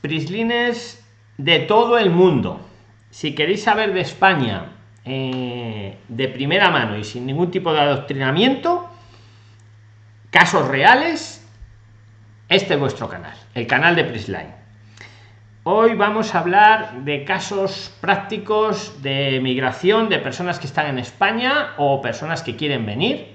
prislines de todo el mundo. Si queréis saber de España eh, de primera mano y sin ningún tipo de adoctrinamiento, casos reales, este es vuestro canal, el canal de Prisline. Hoy vamos a hablar de casos prácticos de migración de personas que están en España o personas que quieren venir.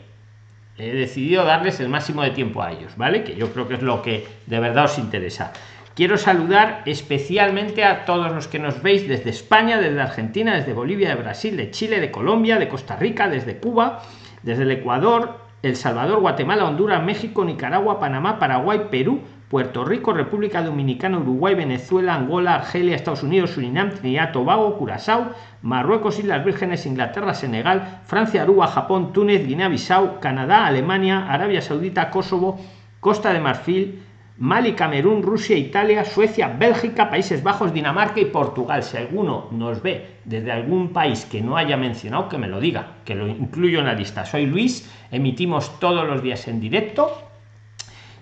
He decidido darles el máximo de tiempo a ellos, ¿vale? Que yo creo que es lo que de verdad os interesa. Quiero saludar especialmente a todos los que nos veis desde España, desde Argentina, desde Bolivia, de Brasil, de Chile, de Colombia, de Costa Rica, desde Cuba, desde el Ecuador, El Salvador, Guatemala, Honduras, México, Nicaragua, Panamá, Paraguay, Perú, Puerto Rico, República Dominicana, Uruguay, Venezuela, Angola, Argelia, Estados Unidos, Surinam, Trinidad, Tobago, Curazao, Marruecos, Islas Vírgenes, Inglaterra, Senegal, Francia, Aruba, Japón, Túnez, Guinea-Bissau, Canadá, Alemania, Arabia Saudita, Kosovo, Costa de Marfil, Mali, Camerún, Rusia, Italia, Suecia, Bélgica, Países Bajos, Dinamarca y Portugal. Si alguno nos ve desde algún país que no haya mencionado, que me lo diga, que lo incluyo en la lista. Soy Luis, emitimos todos los días en directo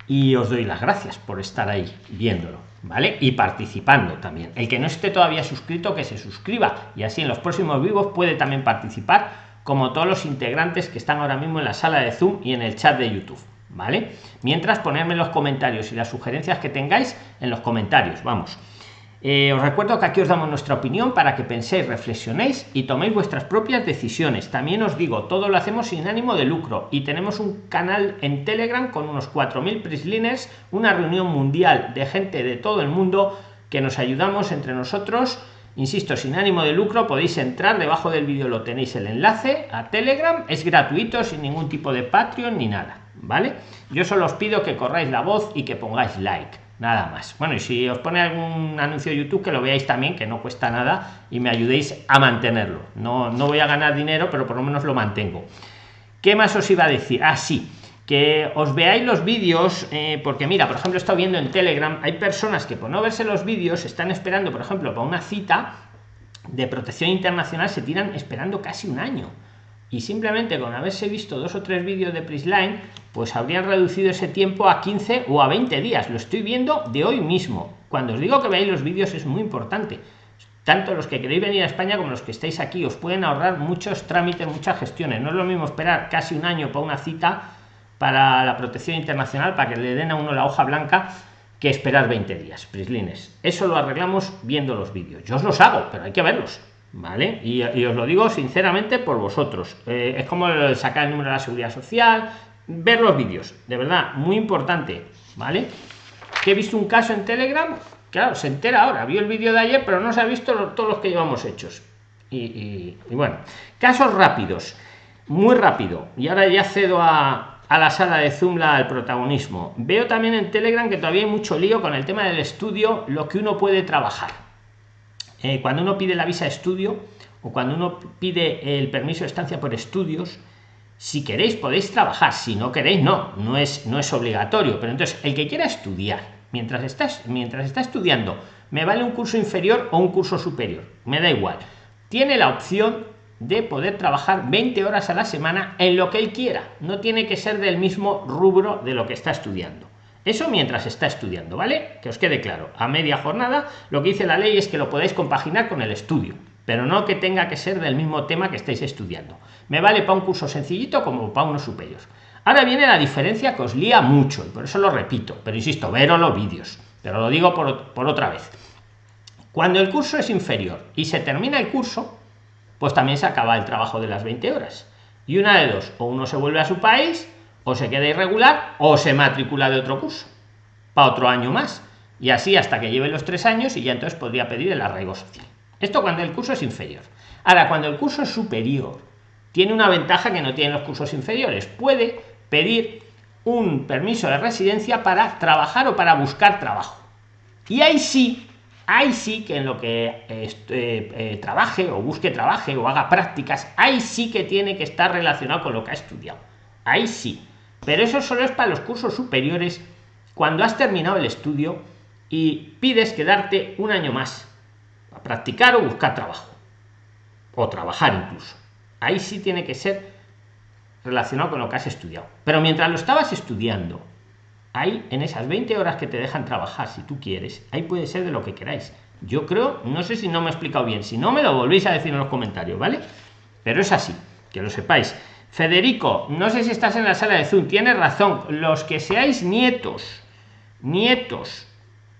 y os doy las gracias por estar ahí viéndolo, ¿vale? Y participando también. El que no esté todavía suscrito, que se suscriba y así en los próximos vivos puede también participar, como todos los integrantes que están ahora mismo en la sala de Zoom y en el chat de YouTube. ¿Vale? Mientras ponerme los comentarios y las sugerencias que tengáis en los comentarios, vamos. Eh, os recuerdo que aquí os damos nuestra opinión para que penséis, reflexionéis y toméis vuestras propias decisiones. También os digo, todo lo hacemos sin ánimo de lucro y tenemos un canal en Telegram con unos 4.000 prislines, una reunión mundial de gente de todo el mundo que nos ayudamos entre nosotros. Insisto, sin ánimo de lucro, podéis entrar, debajo del vídeo lo tenéis el enlace a Telegram, es gratuito, sin ningún tipo de Patreon ni nada vale yo solo os pido que corráis la voz y que pongáis like nada más. Bueno y si os pone algún anuncio de youtube que lo veáis también que no cuesta nada y me ayudéis a mantenerlo. No no voy a ganar dinero pero por lo menos lo mantengo. Qué más os iba a decir ah, que os veáis los vídeos eh, porque mira por ejemplo he estado viendo en telegram hay personas que por no verse los vídeos están esperando por ejemplo para una cita de protección internacional se tiran esperando casi un año y simplemente con haberse visto dos o tres vídeos de Prisline, pues habrían reducido ese tiempo a 15 o a 20 días. Lo estoy viendo de hoy mismo. Cuando os digo que veáis los vídeos es muy importante. Tanto los que queréis venir a España como los que estáis aquí os pueden ahorrar muchos trámites, muchas gestiones. No es lo mismo esperar casi un año para una cita para la protección internacional, para que le den a uno la hoja blanca, que esperar 20 días. Prislines. Eso lo arreglamos viendo los vídeos. Yo os los hago, pero hay que verlos ¿vale? Y, os lo digo sinceramente por vosotros. Eh, es como sacar el número de la seguridad social, ver los vídeos, de verdad, muy importante, ¿vale? Que he visto un caso en Telegram, claro, se entera ahora, vio el vídeo de ayer, pero no se ha visto todos los que llevamos hechos. Y, bueno, casos rápidos, muy rápido. Y ahora ya cedo a, a la sala de Zoom la, al protagonismo. Veo también en Telegram que todavía hay mucho lío con el tema del estudio, lo que uno puede trabajar eh, cuando uno pide la visa de estudio o cuando uno pide el permiso de estancia por estudios, si queréis podéis trabajar, si no queréis no, no es, no es obligatorio, pero entonces el que quiera estudiar, mientras estás, mientras está estudiando, me vale un curso inferior o un curso superior, me da igual, tiene la opción de poder trabajar 20 horas a la semana en lo que él quiera, no tiene que ser del mismo rubro de lo que está estudiando. Eso mientras está estudiando, ¿vale? Que os quede claro. A media jornada, lo que dice la ley es que lo podéis compaginar con el estudio, pero no que tenga que ser del mismo tema que estáis estudiando. Me vale para un curso sencillito como para unos superiores. Ahora viene la diferencia que os lía mucho, y por eso lo repito, pero insisto, veros los vídeos, pero lo digo por, por otra vez. Cuando el curso es inferior y se termina el curso, pues también se acaba el trabajo de las 20 horas. Y una de dos, o uno se vuelve a su país o se queda irregular o se matricula de otro curso para otro año más. Y así hasta que lleve los tres años y ya entonces podría pedir el arraigo social. Esto cuando el curso es inferior. Ahora cuando el curso es superior tiene una ventaja que no tienen los cursos inferiores. Puede pedir un permiso de residencia para trabajar o para buscar trabajo. Y ahí sí ahí sí que en lo que eh, eh, trabaje o busque trabaje o haga prácticas ahí sí que tiene que estar relacionado con lo que ha estudiado. Ahí sí pero eso solo es para los cursos superiores cuando has terminado el estudio y pides quedarte un año más a practicar o buscar trabajo o trabajar incluso ahí sí tiene que ser relacionado con lo que has estudiado pero mientras lo estabas estudiando ahí en esas 20 horas que te dejan trabajar, si tú quieres, ahí puede ser de lo que queráis. Yo creo, no sé si no me he explicado bien, si no me lo volvéis a decir en los comentarios, ¿vale? Pero es así, que lo sepáis. Federico, no sé si estás en la sala de Zoom, tienes razón, los que seáis nietos, nietos,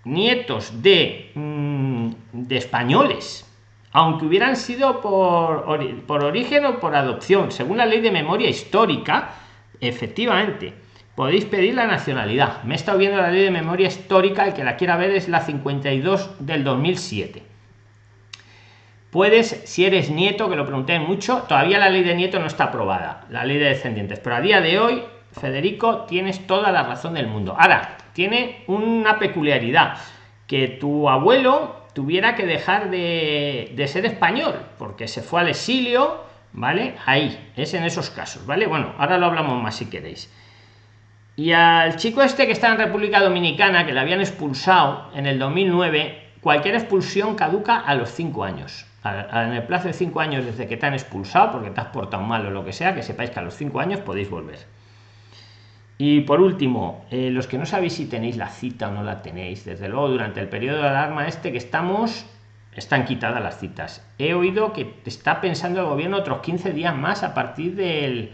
nietos de, mm, de españoles, aunque hubieran sido por, por origen o por adopción, según la ley de memoria histórica, efectivamente, podéis pedir la nacionalidad. Me he estado viendo la ley de memoria histórica, el que la quiera ver es la 52 del 2007. Puedes, si eres nieto, que lo pregunté mucho, todavía la ley de nieto no está aprobada, la ley de descendientes, pero a día de hoy, Federico, tienes toda la razón del mundo. Ahora, tiene una peculiaridad, que tu abuelo tuviera que dejar de, de ser español, porque se fue al exilio, ¿vale? Ahí, es en esos casos, ¿vale? Bueno, ahora lo hablamos más si queréis. Y al chico este que está en República Dominicana, que le habían expulsado en el 2009, cualquier expulsión caduca a los 5 años. En el plazo de 5 años desde que te han expulsado, porque te has portado mal o lo que sea, que sepáis que a los 5 años podéis volver. Y por último, eh, los que no sabéis si tenéis la cita o no la tenéis, desde luego durante el periodo de alarma este que estamos, están quitadas las citas. He oído que está pensando el gobierno otros 15 días más a partir del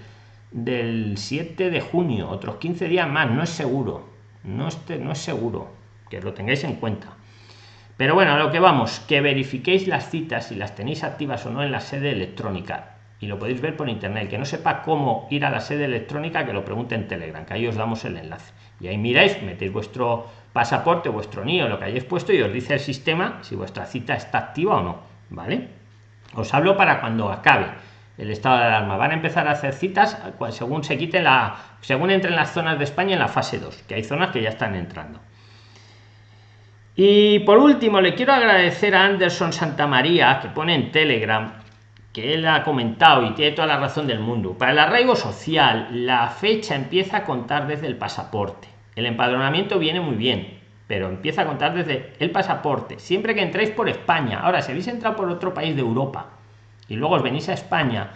del 7 de junio, otros 15 días más, no es seguro, no, este, no es seguro, que lo tengáis en cuenta. Pero bueno, a lo que vamos, que verifiquéis las citas si las tenéis activas o no en la sede electrónica. Y lo podéis ver por internet. que no sepa cómo ir a la sede electrónica, que lo pregunte en Telegram, que ahí os damos el enlace. Y ahí miráis, metéis vuestro pasaporte, vuestro NIO, lo que hayáis puesto, y os dice el sistema si vuestra cita está activa o no. ¿Vale? Os hablo para cuando acabe el estado de alarma. Van a empezar a hacer citas según se quite la. según entren las zonas de España en la fase 2, que hay zonas que ya están entrando. Y por último, le quiero agradecer a Anderson Santamaría, que pone en Telegram, que él ha comentado y tiene toda la razón del mundo. Para el arraigo social, la fecha empieza a contar desde el pasaporte. El empadronamiento viene muy bien, pero empieza a contar desde el pasaporte. Siempre que entréis por España. Ahora, si habéis entrado por otro país de Europa, y luego os venís a España,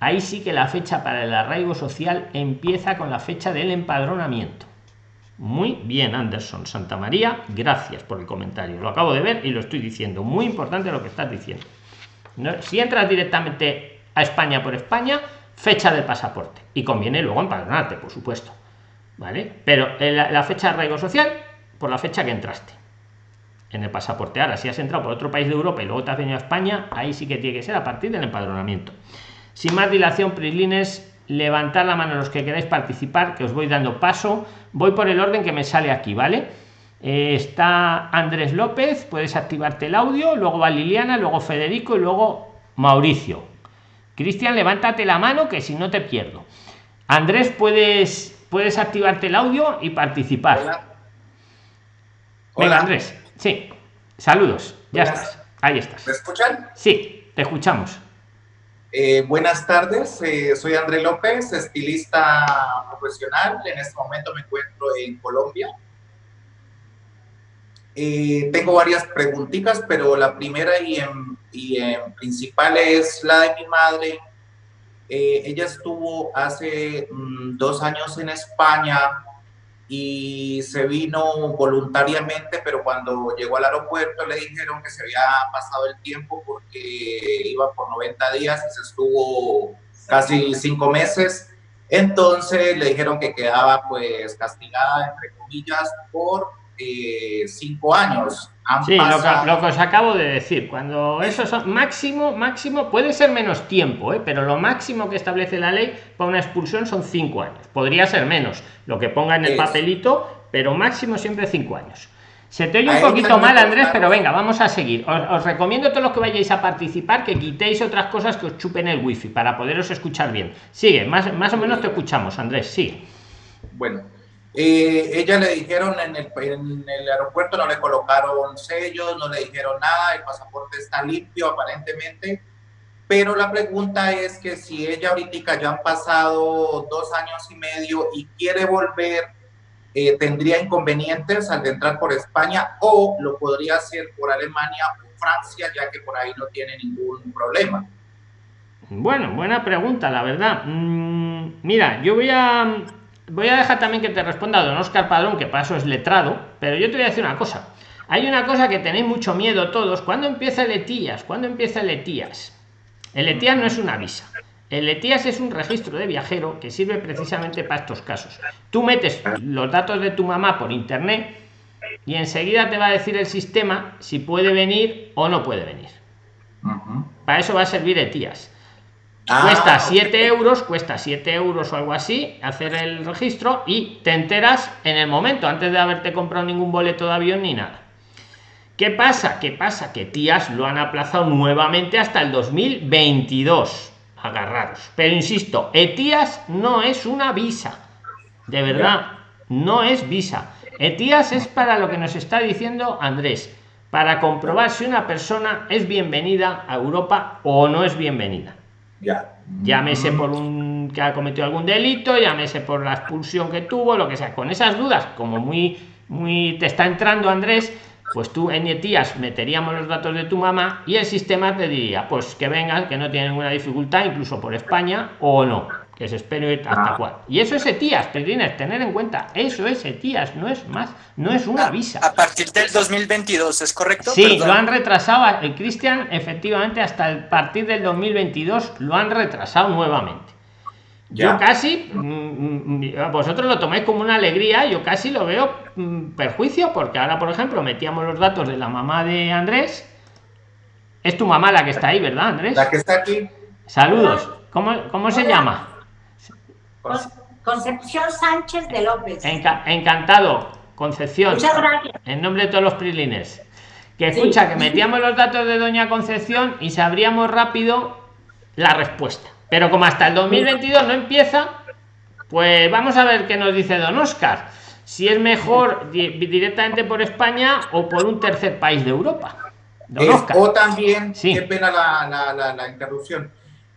ahí sí que la fecha para el arraigo social empieza con la fecha del empadronamiento. Muy bien, Anderson Santa María, gracias por el comentario. Lo acabo de ver y lo estoy diciendo. Muy importante lo que estás diciendo. Si entras directamente a España por España, fecha del pasaporte. Y conviene luego empadronarte, por supuesto. ¿Vale? Pero la, la fecha de arraigo social, por la fecha que entraste en el pasaporte. Ahora, si has entrado por otro país de Europa y luego te has venido a España, ahí sí que tiene que ser a partir del empadronamiento. Sin más dilación, Prislines, levantar la mano los que queráis participar, que os voy dando paso. Voy por el orden que me sale aquí, ¿vale? Eh, está Andrés López, puedes activarte el audio, luego va Liliana, luego Federico y luego Mauricio. Cristian, levántate la mano que si no te pierdo. Andrés, puedes, puedes activarte el audio y participar. Hola. Hola. Andrés. Sí, saludos, ya estás, ahí estás. ¿Me escuchan? Sí, te escuchamos. Eh, buenas tardes, eh, soy André López, estilista profesional. En este momento me encuentro en Colombia. Eh, tengo varias preguntitas, pero la primera y en, y en principal es la de mi madre. ella estuvo hace mm, dos años en España y se vino voluntariamente, pero cuando llegó al aeropuerto le dijeron que se había pasado el tiempo porque iba por 90 días y se estuvo casi cinco meses. Entonces le dijeron que quedaba pues castigada, entre comillas, por eh, cinco años. Sí, lo que, lo que, os acabo de decir, cuando eso son máximo, máximo, puede ser menos tiempo, ¿eh? pero lo máximo que establece la ley para una expulsión son cinco años. Podría ser menos, lo que ponga en el papelito, pero máximo siempre cinco años. Se te oye un poquito mal, Andrés, pero venga, vamos a seguir. Os, recomiendo a todos los que vayáis a participar que quitéis otras cosas que os chupen el wifi para poderos escuchar bien. Sigue, más, más o menos te escuchamos, Andrés, sí. Bueno, eh, ella le dijeron en el, aeropuerto, no le colocaron sellos, no le dijeron nada, el pasaporte está limpio aparentemente, pero la pregunta es que si ella ahorita ya han pasado dos años y medio y quiere volver, eh, tendría inconvenientes al entrar por España o lo podría hacer por Alemania o Francia, ya que por ahí no tiene ningún problema. Bueno, buena pregunta, la verdad. Mm, mira, yo voy a voy a dejar también que te responda don Oscar Padrón, que paso es letrado, pero yo te voy a decir una cosa. Hay una cosa que tenéis mucho miedo todos. ¿Cuándo empieza el ETIAS? ¿Cuándo empieza el ETIAS? El ETIAS no es una visa. El ETIAS es un registro de viajero que sirve precisamente para estos casos. Tú metes los datos de tu mamá por internet y enseguida te va a decir el sistema si puede venir o no puede venir. Para eso va a servir ETIAS. Ah, cuesta 7 euros, cuesta 7 euros o algo así, hacer el registro y te enteras en el momento, antes de haberte comprado ningún boleto de avión ni nada. ¿Qué pasa? ¿Qué pasa? Que tías lo han aplazado nuevamente hasta el 2022. Agarraros. Pero insisto, ETIAS no es una visa. De verdad, no es visa. ETIAS es para lo que nos está diciendo Andrés, para comprobar si una persona es bienvenida a Europa o no es bienvenida. Ya. Llámese por un que ha cometido algún delito, llámese por la expulsión que tuvo, lo que sea. Con esas dudas, como muy, muy te está entrando Andrés, pues tú en ETIAS meteríamos los datos de tu mamá y el sistema te diría, pues que vengan, que no tiene ninguna dificultad, incluso por España o no que se espere hasta ah. cuál. Y eso es ETIAS, tienes tener en cuenta, eso es ETIAS, no es más, no es una visa. A partir del 2022, ¿es correcto? Sí, lo han retrasado, el Cristian, efectivamente, hasta el partir del 2022 lo han retrasado nuevamente. Yo casi, mm, mm, vosotros lo tomáis como una alegría, yo casi lo veo mm, perjuicio, porque ahora, por ejemplo, metíamos los datos de la mamá de Andrés. Es tu mamá la que está ahí, ¿verdad, Andrés? La que está aquí. Saludos. ¿Cómo, cómo se llama? Concepción Sánchez de López. encantado, Concepción. Muchas gracias. En nombre de todos los prilines. Que escucha, que metíamos los datos de Doña Concepción y sabríamos rápido la respuesta. Pero como hasta el 2022 no empieza, pues vamos a ver qué nos dice Don Oscar. Si es mejor directamente por España o por un tercer país de Europa. o también, qué pena la, la interrupción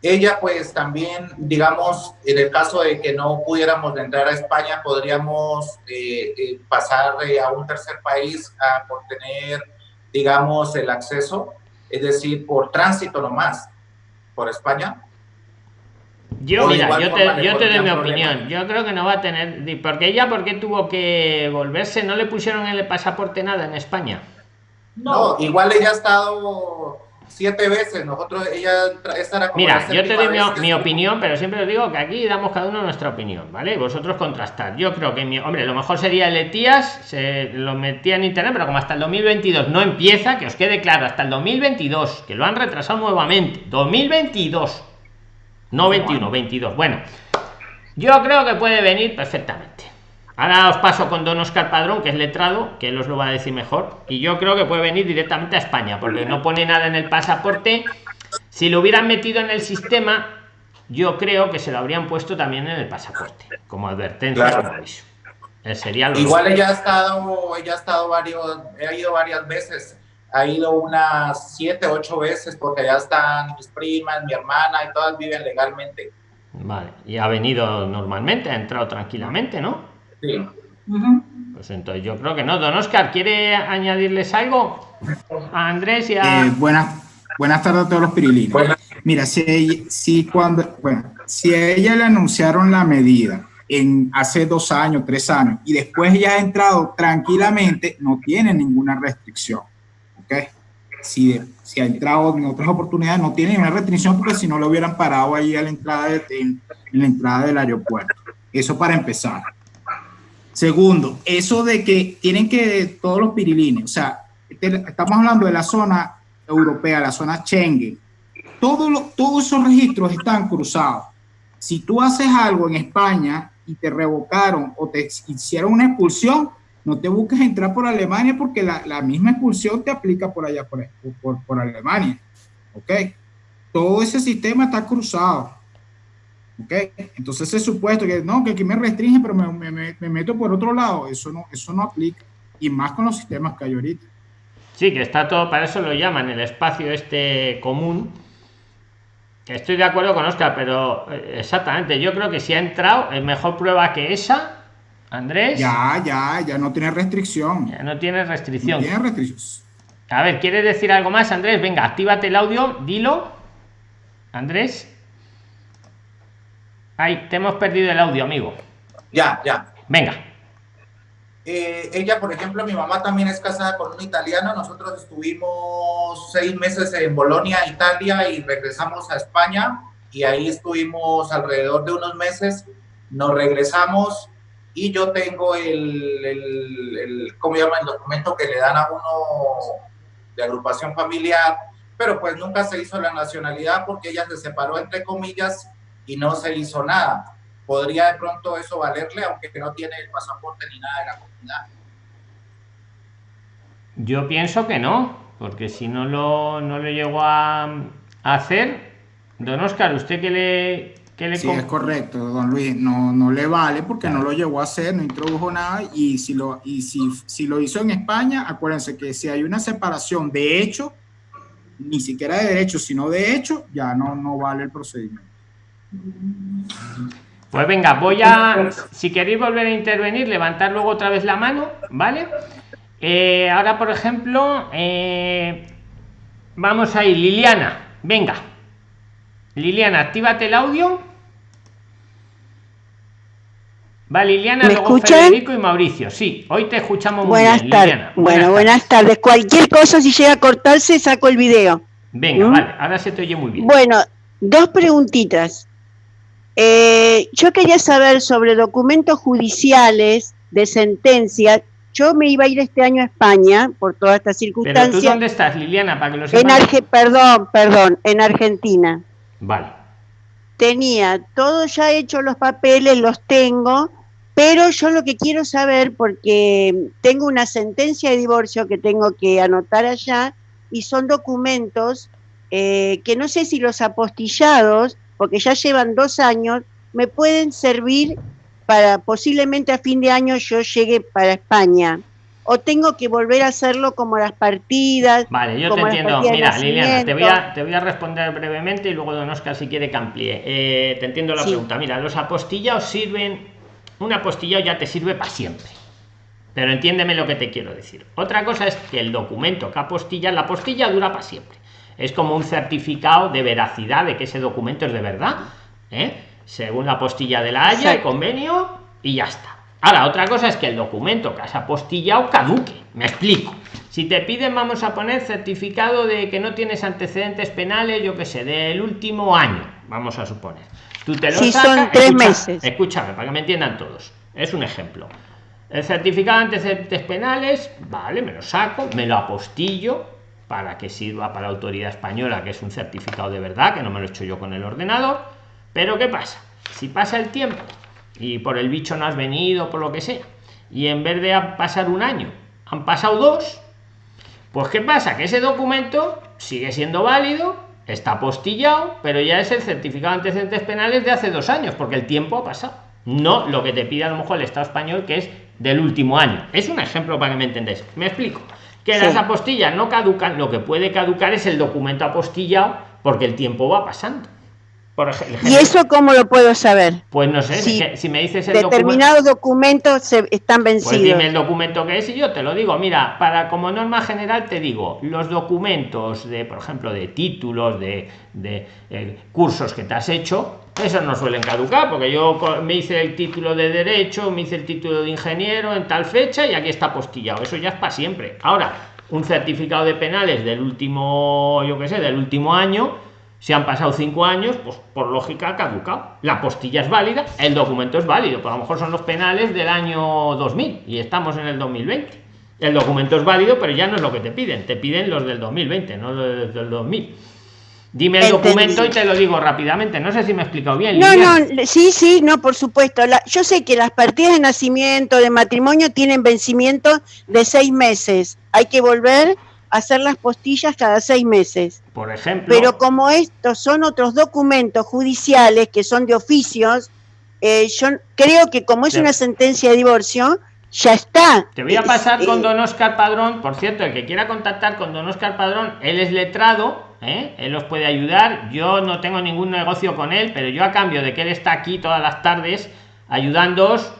ella pues también, digamos, en el caso de que no pudiéramos entrar a España, podríamos eh, eh, pasar eh, a un tercer país a, por tener, digamos, el acceso, es decir, por tránsito nomás, por España. Yo, mira, yo te, yo te doy mi opinión. Yo creo que no va a tener. Porque ella, ¿por qué tuvo que volverse? ¿No le pusieron el pasaporte nada en España? No, igual ella ha estado siete veces. Nosotros, ella estará Mira, yo te doy mi, opinión, pero siempre os digo que aquí damos cada uno nuestra opinión, ¿vale? Vosotros contrastar. Yo creo que, mi, hombre, lo mejor sería el ETIAS, se lo metía en internet, pero como hasta el 2022 no empieza, que os quede claro, hasta el 2022, que lo han retrasado nuevamente. 2022. No 21, 22. Bueno, yo creo que puede venir perfectamente. Ahora os paso con Don Oscar Padrón, que es letrado, que él os lo va a decir mejor. Y yo creo que puede venir directamente a España, porque no pone nada en el pasaporte. Si lo hubieran metido en el sistema, yo creo que se lo habrían puesto también en el pasaporte, como advertencia, sería Igual ella ha estado, ella ha estado varios, ha ido varias veces. Ha ido unas siete, ocho veces, porque ya están mis primas, mi hermana, y todas viven legalmente. Vale, y ha venido normalmente, ha entrado tranquilamente, ¿no? Pues entonces yo creo que no. Don Oscar, ¿quiere añadirles algo a Andrés y a... Eh, buenas, buenas tardes a todos los pirilinos. Mira, si, si cuando, bueno, si a ella le anunciaron la medida en hace dos años, tres años, y después ya ha entrado tranquilamente, no tiene ninguna restricción. ¿Ok? Si, si ha entrado en otras oportunidades, no tiene ninguna restricción porque si no lo hubieran parado ahí a la entrada, de, en la entrada del aeropuerto. Eso para empezar. Segundo, eso de que tienen que todos los pirilines, o sea, este, estamos hablando de la zona europea, la zona Schengen, todos todos esos registros están cruzados. Si tú haces algo en España y te revocaron o te hicieron una expulsión, no te busques entrar por Alemania porque la, misma expulsión te aplica por allá, por, por, por Alemania. ¿Ok? Todo ese sistema está cruzado. ¿Ok? Entonces ese supuesto que no, que aquí me restringe, pero me, me, me, meto por otro lado, eso no, eso no aplica. Y más con los sistemas que hay ahorita. Sí, que está todo, para eso lo llaman el espacio este común. Estoy de acuerdo con Oscar, pero eh, exactamente, yo creo que si ha entrado, es mejor prueba que esa, Andrés. Ya, ya, ya no tiene restricción. Ya no tiene restricción. No tiene restricción. A ver, ¿quieres decir algo más, Andrés? Venga, actívate el audio, dilo. Andrés. Ay, te hemos perdido el audio, amigo. Ya, ya. Venga. Eh, ella, por ejemplo, mi mamá también es casada con un italiano. Nosotros estuvimos seis meses en Bolonia, Italia, y regresamos a España. Y ahí estuvimos alrededor de unos meses. Nos regresamos y yo tengo el, el, el ¿cómo llama? El documento que le dan a uno de agrupación familiar, pero pues nunca se hizo la nacionalidad porque ella se separó entre comillas y no se hizo nada. ¿Podría de pronto eso valerle, aunque no tiene el pasaporte ni nada de la comunidad? Yo pienso que no, porque si no lo, no lo llegó a, a hacer, don Oscar, ¿usted qué le, qué le Sí, es correcto, don Luis. No, no le vale porque no lo llegó a hacer, no introdujo nada. Y si lo, y si, si lo hizo en España, acuérdense que si hay una separación de hecho, ni siquiera de derecho, sino de hecho, ya no, no vale el procedimiento. Pues venga, voy a, si queréis volver a intervenir, levantar luego otra vez la mano, ¿vale? Eh, ahora, por ejemplo, eh, vamos a ir, Liliana, venga. Liliana, actívate el audio. Va Liliana, ¿Me luego escuchan? Federico y Mauricio. Sí, hoy te escuchamos muy Buenas bien, tardes. Liliana. Bueno, buenas tardes. Cualquier cosa, si llega a cortarse, saco el video. Venga, ¿Mm? vale, ahora se te oye muy bien. Bueno, dos preguntitas. Eh, yo quería saber sobre documentos judiciales de sentencia. Yo me iba a ir este año a España por toda esta Pero tú dónde estás, Liliana, para que lo En. Arge perdón, perdón, en Argentina. Vale. tenía todo ya hecho los papeles, los tengo, pero yo lo que quiero saber, porque tengo una sentencia de divorcio que tengo que anotar allá, y son documentos eh, que no sé si los apostillados, porque ya llevan dos años, me pueden servir para posiblemente a fin de año yo llegue para España. O tengo que volver a hacerlo como las partidas. Vale, yo te entiendo. Mira, Liliana, te voy, a, te voy a responder brevemente y luego Don Oscar si quiere que amplíe. Eh, te entiendo la Sí. pregunta. Mira, los apostillados sirven, un apostillado ya te sirve para siempre. Pero entiéndeme lo que te quiero decir. Otra cosa es que el documento que apostilla, la apostilla dura para siempre. Es como un certificado de veracidad de que ese documento es de verdad. ¿eh? Según la apostilla de la Haya, el convenio y ya está. Ahora, otra cosa es que el documento que has apostillado caduque. Me explico. Si te piden, vamos a poner certificado de que no tienes antecedentes penales, yo qué sé, del último año, vamos a suponer. Tú te lo Sí, son sacas. tres meses. Escúchame, para que me entiendan todos. Es un ejemplo. El certificado de antecedentes penales, vale, me lo saco, me lo apostillo para que sirva para la autoridad española, que es un certificado de verdad, que no me lo he hecho yo con el ordenador. Pero ¿qué pasa? Si pasa el tiempo y por el bicho no has venido, por lo que sea, y en vez de pasar un año, han pasado dos, pues ¿qué pasa? Que ese documento sigue siendo válido, está apostillado, pero ya es el certificado de antecedentes penales de hace dos años, porque el tiempo ha pasado. No lo que te pide a lo mejor el Estado español, que es del último año. Es un ejemplo para que me entendáis. Me explico. Que Sí. las apostillas no caducan, lo que puede caducar es el documento apostillado, porque el tiempo va pasando. Por ejemplo, ¿Y eso cómo lo puedo saber? pues no sé, si me dices el documento. Determinados documentos se, están Pues vencidos. dime el documento que es y yo te lo digo. Mira, para como norma general te digo, los documentos de, por ejemplo, de títulos, de, de, eh, cursos que te has hecho, esos no suelen caducar, porque yo me hice el título de derecho, me hice el título de ingeniero en tal fecha y aquí está postillado. Eso ya es para siempre. Ahora, un certificado de penales del último, yo qué sé, del último año, si han pasado cinco años, pues por lógica ha caducado. La postilla es válida, el documento es válido, pero a lo mejor son los penales del año 2000 y estamos en el 2020. El documento es válido, pero ya no es lo que te piden, te piden los del 2020, no los del 2000. Dime el documento y te lo digo rápidamente. No sé si me he explicado bien. No, Liliana. no, sí, sí, no, por supuesto. La- yo sé que las partidas de nacimiento, de matrimonio, tienen vencimiento de seis meses. Hay que volver hacer las postillas cada seis meses. Por ejemplo, Pero como estos son otros documentos judiciales que son de oficios, eh, yo creo que como es una sentencia de divorcio, ya está. Te voy a Eh, pasar eh, con don Oscar Padrón. Por cierto, el que quiera contactar con don Oscar Padrón, él es letrado, ¿eh? él os puede ayudar. Yo no tengo ningún negocio con él, pero yo a cambio de que él está aquí todas las tardes ayudándoos,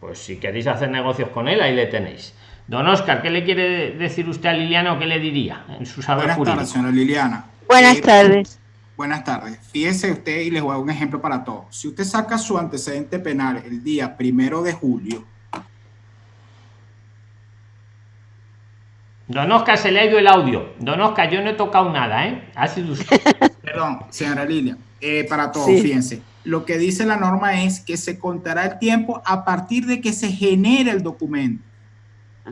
pues si queréis hacer negocios con él, ahí le tenéis. Don Oscar, ¿qué le quiere decir usted a Liliano? ¿Qué le diría en su saber Buenas jurídico? tardes, señora Liliana. Buenas Eh, tardes. Buenas tardes. Fíjese usted y les voy a dar un ejemplo para todos. Si usted saca su antecedente penal el día primero de julio. Don Oscar se le ha ido el audio. Don Oscar, yo no he tocado nada, ¿eh? Ha sido usted. Perdón, señora Lilia. Eh, para todos, fíjense. Lo que dice la norma es que se contará el tiempo a partir de que se genere el documento.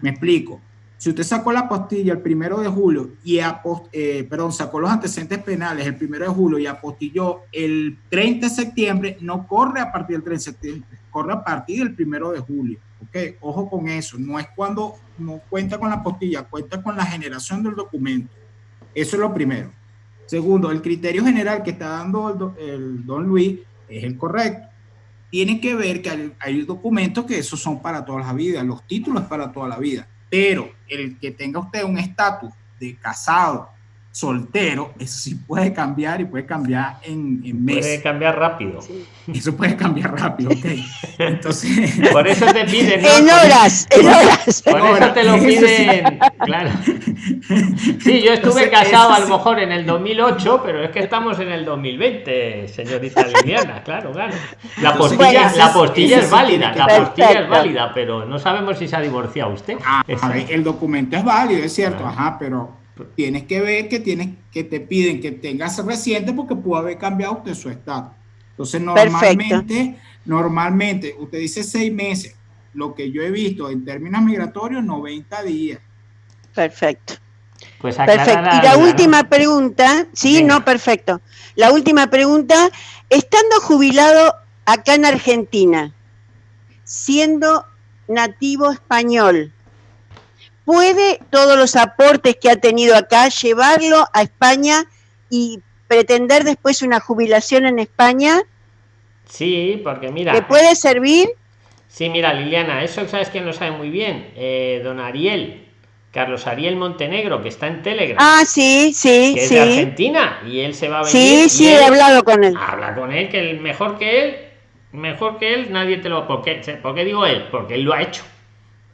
Me explico. Si usted sacó la apostilla el primero de julio y eh, perdón, sacó los antecedentes penales el primero de julio y apostilló el 30 de septiembre, no corre a partir del 30 de septiembre, corre a partir del primero de julio. ¿Ok? Ojo con eso. No es cuando no cuenta con la apostilla, cuenta con la generación del documento. Eso es lo primero. Segundo, el criterio general que está dando el, don Luis es el correcto. Tiene que ver que hay, hay documentos que esos son para toda la vida, los títulos para toda la vida pero el que tenga usted un estatus de casado, soltero, eso sí puede cambiar y puede cambiar en, en meses. Puede cambiar rápido. Eso puede cambiar rápido, ok. Entonces. Por eso te piden. En horas, en horas. Por eso te lo piden. Claro. Sí, yo estuve casado a lo mejor en el 2008, pero es que estamos en el 2020, señorita Liliana, claro, claro. La postilla, la postilla es válida, la postilla es válida, pero no sabemos si se ha divorciado usted. Ah, el documento es válido, es cierto, ajá, pero tienes que ver que tienes que te piden que tengas reciente porque pudo haber cambiado usted su estatus. Entonces, normalmente, normalmente, usted dice seis meses. Lo que yo he visto en términos migratorios, 90 días. Perfecto. Pues perfecto. Y la última pregunta, sí, no, perfecto. La última pregunta, estando jubilado acá en Argentina, siendo nativo español, puede todos los aportes que ha tenido acá llevarlo a España y pretender después una jubilación en España? Sí, porque mira. ¿Le puede servir? Sí, mira, Liliana, eso sabes quién lo sabe muy bien. Eh, don Ariel, Carlos Ariel Montenegro, que está en Telegram. Ah, sí, sí, que es de Argentina y él se va a venir. Sí, sí, he hablado con él. Habla con él, que el mejor que él, mejor que él, nadie te lo. ¿Por qué, ¿Por qué digo él? Porque él lo ha hecho.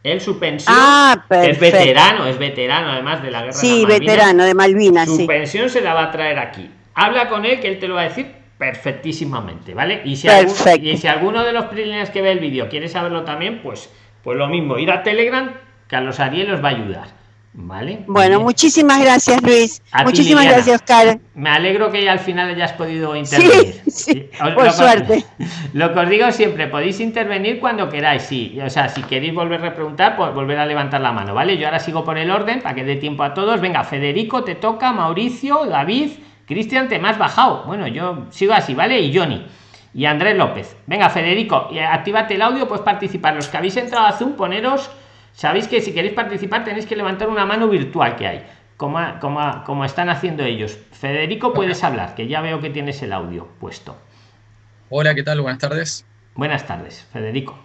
Él su pensión ah, es veterano, es veterano además de la guerra. Sí, veterano de Malvinas. Su pensión se la va a traer aquí. Habla con él que él te lo va a decir perfectísimamente, ¿vale? Y si, alguno, y si alguno de los primeros que ve el vídeo quiere saberlo también, pues, pues lo mismo, ir a Telegram, Carlos Ariel os va a ayudar. ¿Vale? Bueno, muchísimas gracias Luis. muchísimas gracias Oscar. Me alegro que ya al final hayas podido intervenir. Sí, por suerte. Lo que os digo siempre, podéis intervenir cuando queráis, sí. O sea, si queréis volver a preguntar, pues volver a levantar la mano, ¿vale? Yo ahora sigo por el orden para que dé tiempo a todos. Venga, Federico, te toca, Mauricio, David, Cristian, te me has bajado. Bueno, yo sigo así, ¿vale? Y Johnny. Y Andrés López. Venga, Federico, actívate el audio, pues participar. Los que habéis entrado a Zoom, poneros Sabéis que si queréis participar tenéis que levantar una mano virtual que hay, como, como, como están haciendo ellos. Federico, puedes hablar, que ya veo que tienes el audio puesto. Hola, ¿qué tal? Buenas tardes. Buenas tardes, Federico.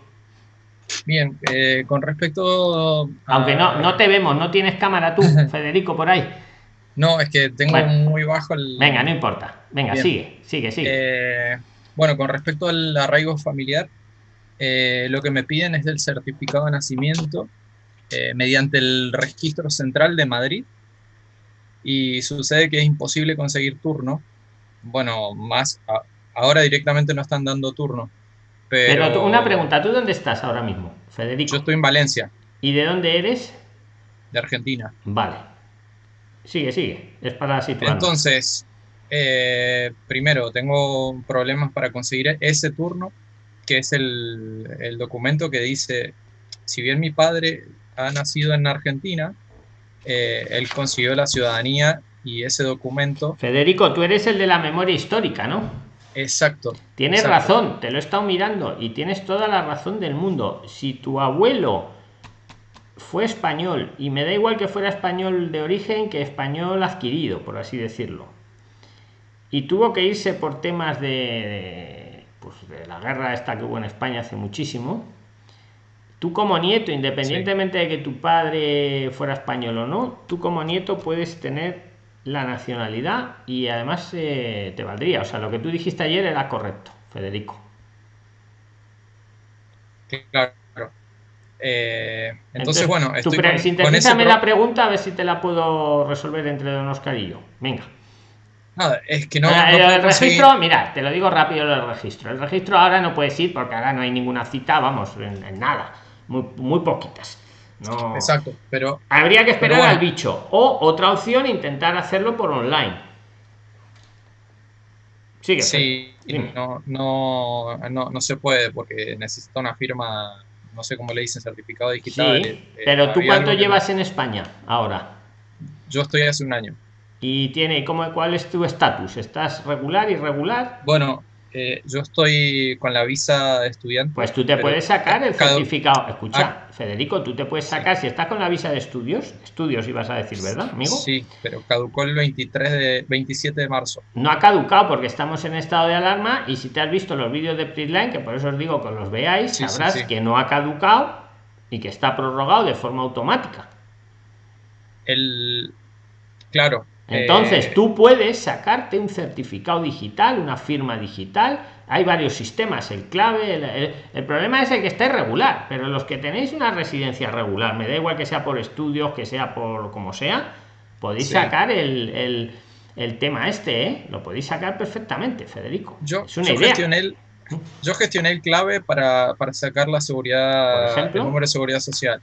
Bien, eh, con respecto... Aunque no, no te vemos, no tienes cámara tú, Federico, por ahí. No, es que tengo muy bajo el... Venga, no importa. Venga, sigue, sigue, sigue. Eh, bueno, con respecto al arraigo familiar, eh, lo que me piden es el certificado de nacimiento eh, mediante el registro central de Madrid y sucede que es imposible conseguir turno. Bueno, más ahora directamente no están dando turno. Pero, una pregunta, ¿tú dónde estás ahora mismo, Federico? Yo estoy en Valencia. ¿Y de dónde eres? De Argentina. Vale. Sigue, sigue. Es para situar. Entonces, eh, primero, tengo problemas para conseguir ese turno que es el, documento que dice, si bien mi padre ha nacido en Argentina, eh, él consiguió la ciudadanía y ese documento... Federico, tú eres el de la memoria histórica, ¿no? Exacto. Tienes razón, te lo he estado mirando y tienes toda la razón del mundo. Si tu abuelo fue español, y me da igual que fuera español de origen que español adquirido, por así decirlo, y tuvo que irse por temas de pues, de la guerra esta que hubo en España hace muchísimo, tú como nieto, independientemente de que tu padre fuera español o no, tú como nieto puedes tener la nacionalidad y además eh, te valdría. O sea, lo que tú dijiste ayer era correcto, Federico. Claro. Eh, entonces, bueno, estoy con, la pregunta a ver si te la puedo resolver entre Don Oscar y yo. Venga. Nada, es que no. Ah, el, registro, mira, te lo digo rápido el registro. El registro ahora no puedes ir porque ahora no hay ninguna cita, vamos, en, nada. Muy, muy poquitas. No. Exacto, pero. Habría que esperar al bicho. O otra opción, intentar hacerlo por online. Sigue. Sí, no, no, no, no se puede porque necesita una firma no sé cómo le dicen, certificado digital. Sí, eh, pero tú cuánto llevas en España ahora? Yo estoy hace un año. ¿Y tiene cómo, cuál es tu estatus? ¿Estás regular, irregular? Bueno, eh, yo estoy con la visa de estudiante. Pues tú te puedes sacar el certificado. Escucha, ah. Federico, tú te puedes sacar, si estás con la visa de estudios, estudios ibas a decir, ¿verdad, amigo? Sí, pero caducó el 23 de, 27 de marzo. No ha caducado porque estamos en estado de alarma y si te has visto los vídeos de Prisline, que por eso os digo que los veáis, sabrás que no ha caducado y que está prorrogado de forma automática. El... Claro, entonces, eh, tú puedes sacarte un certificado digital, una firma digital. Hay varios sistemas, el clave, el, problema es el que está irregular, pero los que tenéis una residencia regular, me da igual que sea por estudios, que sea por como sea, podéis sacar el, tema este, ¿eh? lo podéis sacar perfectamente, Federico. Yo, es una Gestioné el, yo gestioné el clave para, sacar la seguridad, el número de seguridad social.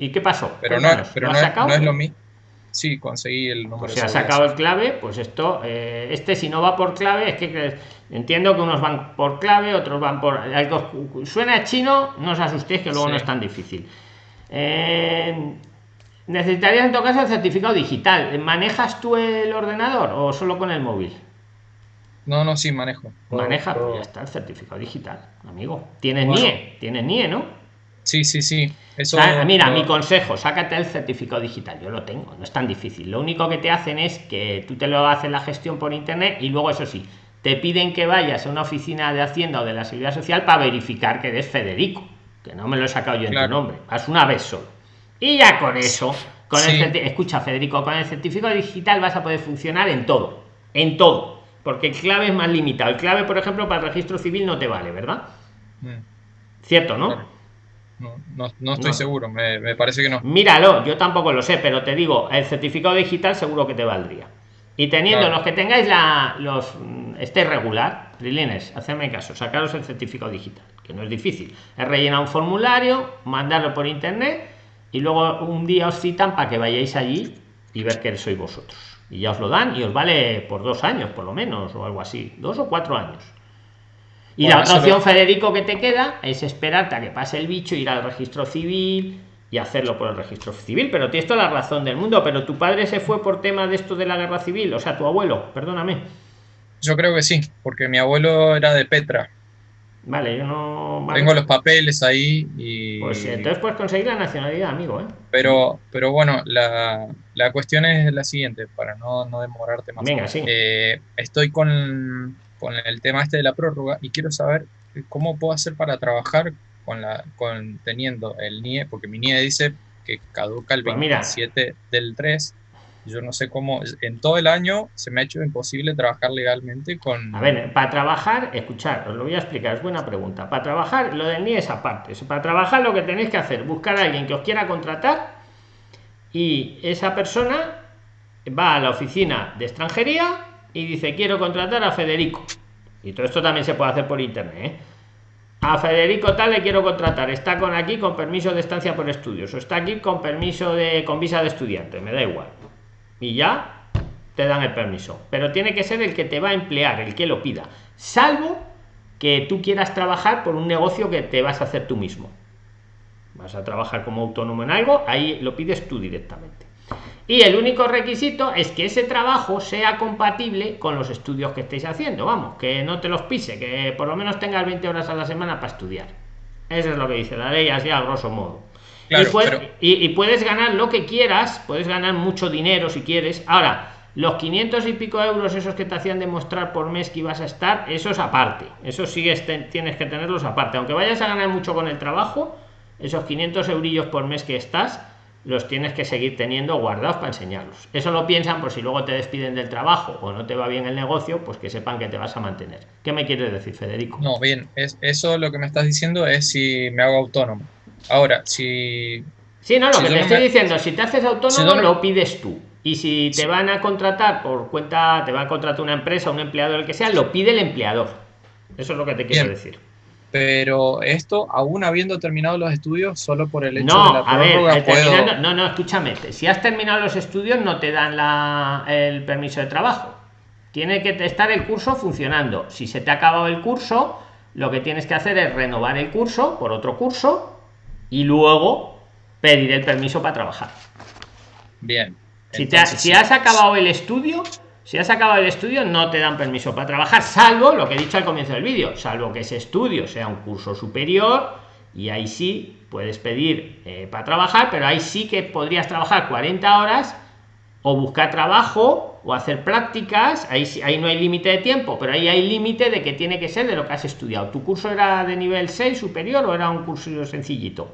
¿Y qué pasó? Pero, no, pero no, no es lo mismo. Sí, conseguí el número. se ha sacado el clave, pues esto, eh, este si no va por clave, es que entiendo que unos van por clave, otros van por... Algo, suena chino, no os asustéis que luego no es tan difícil. Eh, necesitarías en todo caso el certificado digital. ¿Manejas tú el ordenador o solo con el móvil? No, no, sí, manejo. Maneja, pues ya está el certificado digital, amigo. Tienes NIE, tienes NIE, ¿no? Sí, sí, sí. Eso, ah, mira, mi consejo, sácate el certificado digital. Yo lo tengo, no es tan difícil. Lo único que te hacen es que tú te lo haces la gestión por internet y luego, eso sí, te piden que vayas a una oficina de Hacienda o de la Seguridad Social para verificar que eres Federico, que no me lo he sacado yo en tu nombre. Haz una vez solo. Y ya con eso, con el escucha, Federico, con el certificado digital vas a poder funcionar en todo, en todo, porque el clave es más limitado. El clave, por ejemplo, para el registro civil no te vale, ¿verdad? Mm. Cierto, ¿no? No, no, estoy seguro, me, parece que no. Míralo, yo tampoco lo sé, pero te digo, el certificado digital seguro que te valdría. Y teniendo los que tengáis la, los este regular, Lilines, hacedme caso, sacaros el certificado digital, que no es difícil. Es rellenar un formulario, mandarlo por internet y luego un día os citan para que vayáis allí y ver que sois vosotros. Y ya os lo dan y os vale por dos años, por lo menos, o algo así, dos o cuatro años. Y la otra opción, Federico, que te queda es esperarte a que pase el bicho, ir al registro civil y hacerlo por el registro civil. Pero tienes toda la razón del mundo. Pero tu padre se fue por tema de esto de la guerra civil, o sea, tu abuelo, perdóname. Yo creo que sí, porque mi abuelo era de Petra. Vale, yo no. Tengo los papeles ahí y. Pues entonces puedes conseguir la nacionalidad, amigo, ¿eh? Pero, pero bueno, la, la cuestión es la siguiente, para no, no demorarte más. Venga, sí. Eh, estoy con con el tema este de la prórroga y quiero saber cómo puedo hacer para trabajar con la con teniendo el NIE, porque mi NIE dice que caduca el 27 pues del 3. Yo no sé cómo, en todo el año se me ha hecho imposible trabajar legalmente con... A ver, para trabajar, escuchar, os lo voy a explicar, es buena pregunta. Para trabajar, lo del NIE es aparte. Para trabajar lo que tenéis que hacer, buscar a alguien que os quiera contratar y esa persona va a la oficina de extranjería y dice quiero contratar a Federico y todo esto también se puede hacer por internet ¿eh? a Federico tal le quiero contratar está con aquí con permiso de estancia por estudios o está aquí con permiso de con visa de estudiante me da igual y ya te dan el permiso. Pero tiene que ser el que te va a emplear el que lo pida. Salvo que tú quieras trabajar por un negocio que te vas a hacer tú mismo. Vas a trabajar como autónomo en algo ahí lo pides tú directamente. Y el único requisito es que ese trabajo sea compatible con los estudios que estéis haciendo. Vamos que no te los pise que por lo menos tengas 20 horas a la semana para estudiar. Eso es lo que dice la ley así a grosso modo y, puedes ganar lo que quieras puedes ganar mucho dinero si quieres ahora los 500 y pico euros esos que te hacían demostrar por mes que ibas a estar eso es aparte eso sigues tienes que tenerlos aparte aunque vayas a ganar mucho con el trabajo esos 500 eurillos por mes que estás los tienes que seguir teniendo guardados para enseñarlos. Eso lo piensan por si luego te despiden del trabajo o no te va bien el negocio, pues que sepan que te vas a mantener. ¿Qué me quieres decir, Federico? No, bien, es, eso lo que me estás diciendo es si me hago autónomo. Ahora, si... Sí, no, lo que te estoy diciendo, si te haces autónomo lo pides tú. Y si te van a contratar por cuenta, te va a contratar una empresa, un empleador, el que sea, lo pide el empleador. Eso es lo que te quiero decir. Pero esto, aún habiendo terminado los estudios, solo por el hecho de la prórroga, eh, No, no, escúchame. Si has terminado los estudios, no te dan la, el permiso de trabajo. Tiene que estar el curso funcionando. Si se te ha acabado el curso, lo que tienes que hacer es renovar el curso por otro curso y luego pedir el permiso para trabajar. Bien. Si, te si has acabado el estudio, si has acabado el estudio, no te dan permiso para trabajar, salvo lo que he dicho al comienzo del vídeo, salvo que ese estudio sea un curso superior y ahí sí puedes pedir eh, para trabajar, pero ahí sí que podrías trabajar 40 horas o buscar trabajo o hacer prácticas, ahí, ahí no hay límite de tiempo, pero ahí hay límite de que tiene que ser de lo que has estudiado. ¿Tu curso era de nivel 6 superior o era un curso sencillito?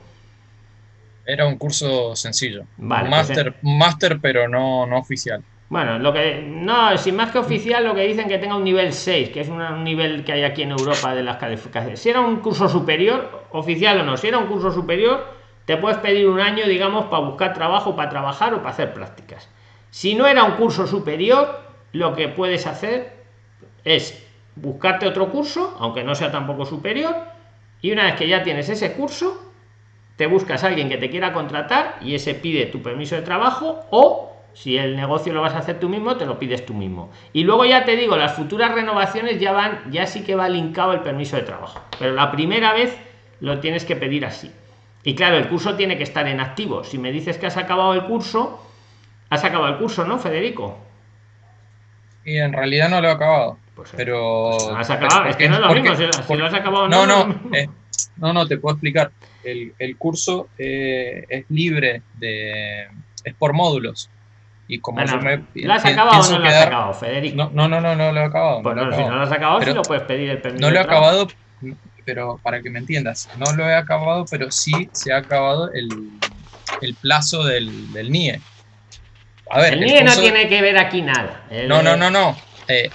Era un curso sencillo. Vale, máster, pues, máster, pero no, no oficial. Bueno, lo que no, sin más que oficial, lo que dicen que tenga un nivel 6, que es un nivel que hay aquí en Europa de las calificaciones. Si era un curso superior, oficial o no, si era un curso superior, te puedes pedir un año, digamos, para buscar trabajo, para trabajar o para hacer prácticas. Si no era un curso superior, lo que puedes hacer es buscarte otro curso, aunque no sea tampoco superior, y una vez que ya tienes ese curso, te buscas a alguien que te quiera contratar y ese pide tu permiso de trabajo o si el negocio lo vas a hacer tú mismo, te lo pides tú mismo. Y luego ya te digo, las futuras renovaciones ya van, ya sí que va linkado el permiso de trabajo. Pero la primera vez lo tienes que pedir así. Y claro, el curso tiene que estar en activo. Si me dices que has acabado el curso, has acabado el curso, ¿no, Federico? Y en realidad no lo he acabado. Pues, pero. Pues has acabado, es que no es lo mismo, si, lo has acabado no. No, no, eh, no, no, te puedo explicar. El, el curso eh, es libre de. es por módulos. Y como bueno, me, ¿Lo has acabado o no lo has acabado, Federico? No, no, no, no, no lo he acabado. Pues no, si no lo has acabado, pero, sí lo puedes pedir el permiso. No lo he acabado, pero para que me entiendas, no lo he acabado, pero sí se ha acabado el, el plazo del, del NIE. A ver, el, NIE no tiene que ver aquí nada. no, no, no, no. Eh,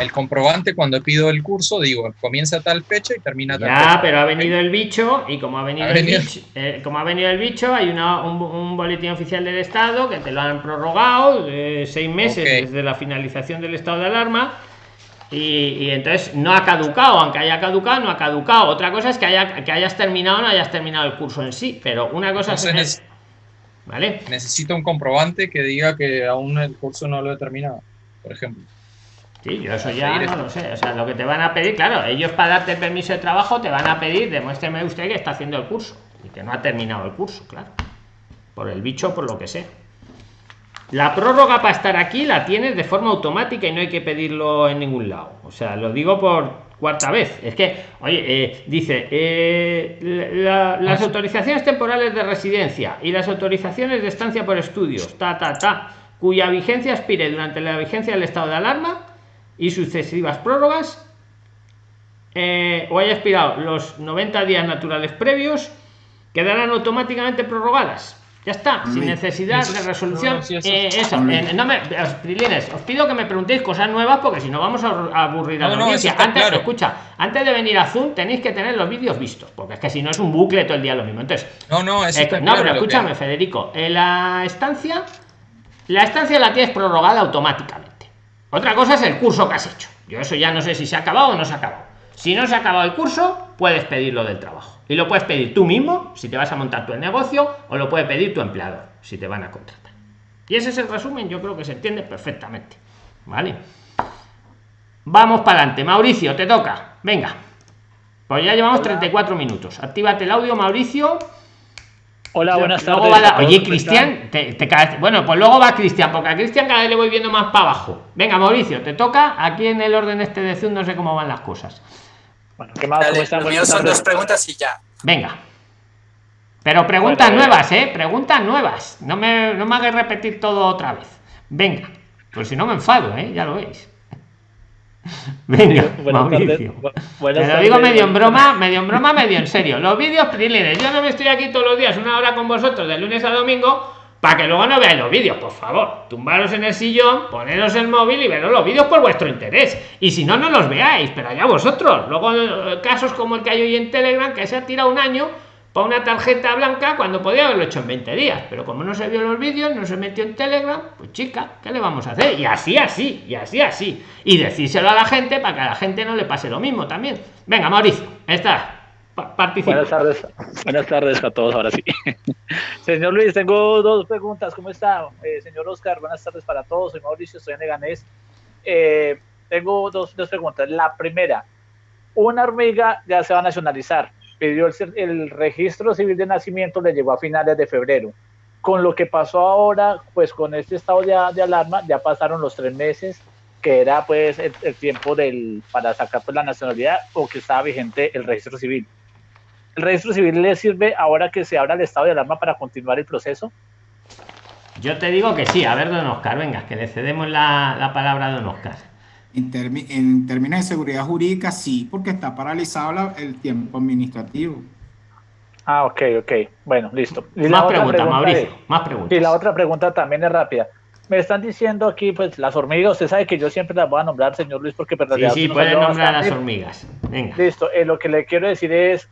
el, comprobante cuando pido el curso, digo, comienza tal fecha y termina tal ya, pero ha venido el bicho y como ha venido, el bicho, eh, como ha venido el bicho, hay una, un, boletín oficial del Estado que te lo han prorrogado de seis meses desde la finalización del estado de alarma. Y, entonces no ha caducado, aunque haya caducado, no ha caducado. Otra cosa es que, haya, que hayas terminado o no hayas terminado el curso en sí, pero una cosa es... ¿Vale? Necesito un comprobante que diga que aún el curso no lo he terminado, por ejemplo. Sí, yo eso ya no lo sé. O sea, lo que te van a pedir, claro, ellos para darte el permiso de trabajo te van a pedir, demuéstreme usted que está haciendo el curso y que no ha terminado el curso, claro. Por el bicho, por lo que sé. La prórroga para estar aquí la tienes de forma automática y no hay que pedirlo en ningún lado. O sea, lo digo por cuarta vez. Es que, oye, eh, dice, eh, las autorizaciones temporales de residencia y las autorizaciones de estancia por estudios, ta, ta, ta, cuya vigencia expire durante la vigencia del estado de alarma, y sucesivas prórrogas eh, o haya expirado los 90 días naturales previos quedarán automáticamente prorrogadas ya está sin necesidad de resolución eh, eso eh, no me os pido que me preguntéis cosas nuevas porque si no vamos a aburrir a la audiencia. antes escucha antes de venir a zoom tenéis que tener los vídeos vistos porque es que si no es un bucle todo el día lo mismo. Entonces no no es no pero escúchame Federico en la estancia la estancia la tienes prorrogada automáticamente. Otra cosa es el curso que has hecho. Yo eso ya no sé si se ha acabado o no se ha acabado. Si no se ha acabado el curso, puedes pedirlo del trabajo. Y lo puedes pedir tú mismo, si te vas a montar tu negocio, o lo puede pedir tu empleador, si te van a contratar. Y ese es el resumen, yo creo que se entiende perfectamente. ¿Vale? Vamos para adelante. Mauricio, te toca. Venga. Pues ya llevamos 34 minutos. Actívate el audio, Mauricio. Hola, buenas tardes. Oye, Cristian, te, bueno, pues luego va Cristian, porque a Cristian cada vez le voy viendo más para abajo. Venga, Mauricio, te toca. Aquí en el orden este de Zoom no sé cómo van las cosas. Bueno, ¿qué más? son dos preguntas y ya. Venga. Pero preguntas nuevas, ¿eh? Preguntas nuevas. No me, no me hagas repetir todo otra vez. Venga. Pues si no me enfado, ¿eh? Ya lo veis. Venga, Mauricio. Te lo digo medio en broma, medio en broma, medio en serio. Los vídeos prilines, yo no me estoy aquí todos los días una hora con vosotros de lunes a domingo para que luego no veáis los vídeos, por favor. Tumbaros en el sillón, poneros el móvil y veros los vídeos por vuestro interés. Y si no, no los veáis, pero allá vosotros. Luego, eh, casos como el que hay hoy en Telegram, que se ha tirado un año para una tarjeta blanca cuando podía haberlo hecho en 20 días, pero como no se vio los vídeos, no se metió en Telegram, pues chica, ¿qué le vamos a hacer? Y así, así, y así, así. Y decírselo a la gente para que a la gente no le pase lo mismo también. Venga, Mauricio, está. Participa. Buenas tardes, buenas tardes a todos, ahora sí. señor Luis, tengo dos preguntas. ¿Cómo está? Eh, señor Oscar, buenas tardes para todos. Soy Mauricio, estoy en Eganés. Eh, tengo dos, dos preguntas. La primera, una hormiga ya se va a nacionalizar pidió el, registro civil de nacimiento, le llegó a finales de febrero. Con lo que pasó ahora, pues con este estado de, alarma, ya pasaron los tres meses, que era pues el, tiempo del, para sacar pues, la nacionalidad o que estaba vigente el registro civil. ¿El registro civil le sirve ahora que se abra el estado de alarma para continuar el proceso? Yo te digo que sí. A ver, don Oscar, venga, que le cedemos la, la palabra a don Oscar. En, términos de seguridad jurídica, sí, porque está paralizado el tiempo administrativo. Ah, ok, ok. Bueno, listo. más preguntas, Mauricio, más preguntas. Y la otra pregunta también es rápida. Me están diciendo aquí, pues, las hormigas, usted sabe que yo siempre las voy a nombrar, señor Luis, porque verdad. Sí, sí, puede nombrar a las hormigas. Venga. Listo, eh, lo que le quiero decir es,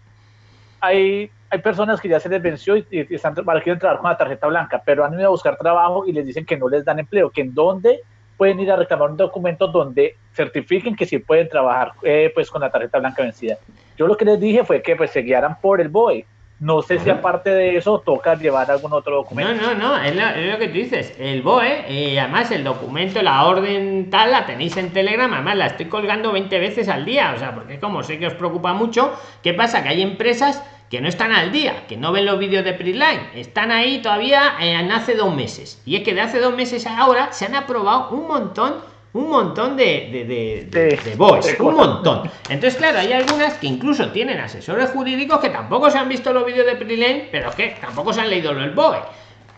hay, hay personas que ya se les venció y, están, quieren trabajar con la tarjeta blanca, pero han ido a buscar trabajo y les dicen que no les dan empleo, que en dónde pueden ir a reclamar un documento donde certifiquen que sí pueden trabajar eh, pues con la tarjeta blanca vencida. Yo lo que les dije fue que pues se guiaran por el BOE. No sé si aparte de eso toca llevar algún otro documento. No, no, no, es lo, que tú dices. El BOE, y además el documento, la orden tal, la tenéis en Telegram. Además la estoy colgando 20 veces al día. O sea, porque como sé que os preocupa mucho, ¿qué pasa? Que hay empresas que no están al día, que no ven los vídeos de Preline, están ahí todavía en hace dos meses. Y es que de hace dos meses a ahora se han aprobado un montón, un montón de, de, de, un montón. Entonces, claro, hay algunas que incluso tienen asesores jurídicos que tampoco se han visto los vídeos de Preline, pero que tampoco se han leído el BOE.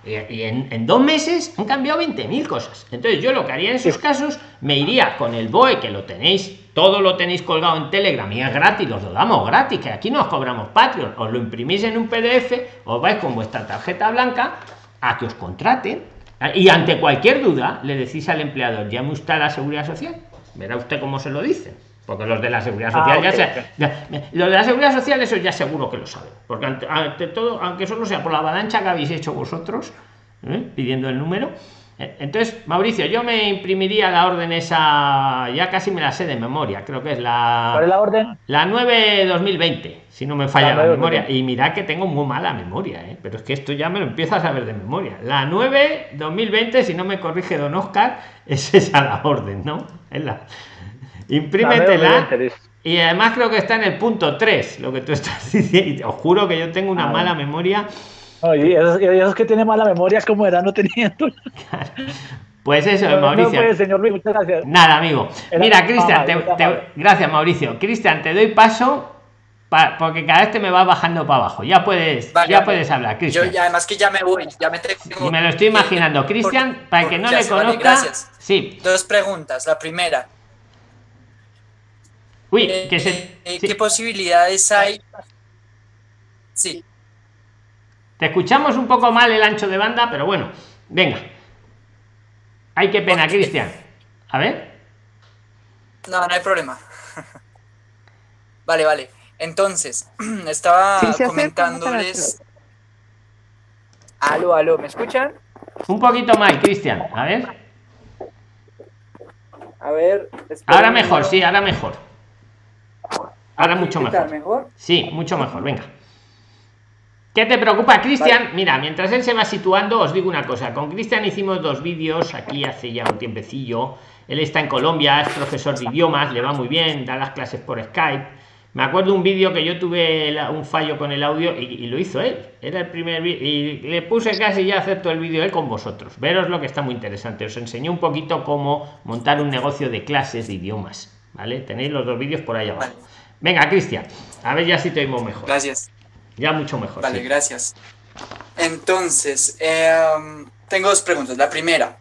Y en, en, dos meses han cambiado 20.000 cosas. Entonces yo lo que haría en esos casos, me iría con el BOE, que lo tenéis todo lo tenéis colgado en Telegram y es gratis, los lo damos gratis, que aquí no os cobramos Patreon, os lo imprimís en un PDF, os vais con vuestra tarjeta blanca a que os contraten. Y ante cualquier duda le decís al empleador, llame usted a la seguridad social, verá usted cómo se lo dice Porque los de la seguridad ah, social ya, se, los de la seguridad social eso ya seguro que lo saben. Porque ante, todo, aunque solo sea por la avalancha que habéis hecho vosotros, ¿eh? pidiendo el número, entonces, Mauricio, yo me imprimiría la orden esa, ya casi me la sé de memoria, creo que es la... ¿Cuál es la orden? La 9-2020, si no me falla la, memoria. Y mira que tengo muy mala memoria, ¿eh? pero es que esto ya me lo empiezo a saber de memoria. La 9-2020, si no me corrige don Oscar, es esa la orden, ¿no? Es la... Imprímetela. Y además creo que está en el punto 3, lo que tú estás diciendo. Os juro que yo tengo una ah, mala memoria y esos, que tiene mala memoria, como era no teniendo. Pues eso, Mauricio. Pues, señor Luis, muchas gracias. Nada, amigo. Mira, Cristian, gracias, Mauricio. Cristian, te doy paso porque cada vez te me va bajando para abajo. Ya puedes, ya puedes hablar, Cristian. Yo ya, además que ya me voy, ya me tengo... Y me lo estoy imaginando. Cristian, para que no le conozca... Sí. Dos preguntas. La primera. Uy, eh, que se... Eh, ¿Qué posibilidades hay? Sí. Te escuchamos un poco mal el ancho de banda, pero bueno, venga. Ay, qué pena, Cristian. A ver. No, no hay problema. vale, vale. Entonces, estaba comentándoles... Aló, aló, ¿me escuchan? Un poquito mal, Cristian. A ver. A ver. Ahora mejor, sí, ahora mejor. Ahora mucho mejor. mejor. Sí, mucho mejor, venga. ¿Qué te preocupa, Cristian? Mira, mientras él se va situando, os digo una cosa. Con Cristian hicimos dos vídeos aquí hace ya un tiempecillo. Él está en Colombia, es profesor de idiomas, le va muy bien, da las clases por Skype. Me acuerdo un vídeo que yo tuve un fallo con el audio y, lo hizo él. Era el primer vídeo y le puse casi ya hacer todo el vídeo él con vosotros. Veros lo que está muy interesante. Os enseñó un poquito cómo montar un negocio de clases de idiomas. ¿Vale? Tenéis los dos vídeos por ahí abajo. Venga, Cristian, a ver ya si te oímos mejor. Gracias. Ya mucho mejor. Vale, gracias. Entonces, em, tengo dos preguntas. La primera,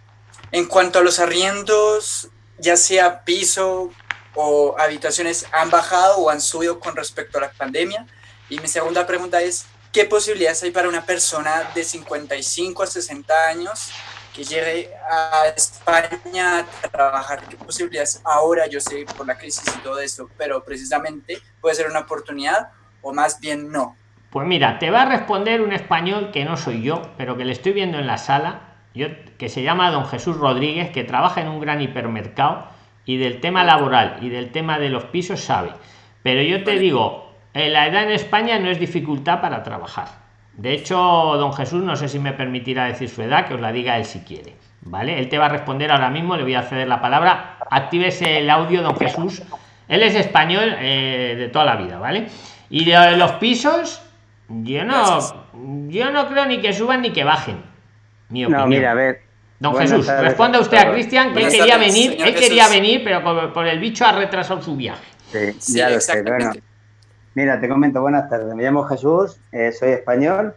en cuanto a los arriendos, ya sea piso o habitaciones, ¿han bajado o han subido con respecto a la pandemia? Y mi segunda pregunta es, ¿qué posibilidades hay para una persona de 55 a 60 años que llegue a España a trabajar? ¿Qué posibilidades ahora, yo sé por la crisis y todo esto, pero precisamente puede ser una oportunidad o más bien no? Pues mira, te va a responder un español que no soy yo, pero que le estoy viendo en la sala, yo, que se llama don Jesús Rodríguez, que trabaja en un gran hipermercado y del tema laboral y del tema de los pisos sabe. Pero yo te digo, eh, la edad en España no es dificultad para trabajar. De hecho, don Jesús, no sé si me permitirá decir su edad, que os la diga él si quiere. ¿Vale? Él te va a responder ahora mismo, le voy a ceder la palabra. Actívese el audio, don Jesús. Él es español eh, de toda la vida, ¿vale? Y de los pisos, yo no, yo no creo ni que suban ni que bajen. Mi opinión. No, mira, a ver. Don Jesús, responda usted a Cristian que él quería venir, él quería venir, pero por, el bicho ha retrasado su viaje. Sí, ya lo sé. Bueno, mira, te comento, buenas tardes. Me llamo Jesús, eh, soy español.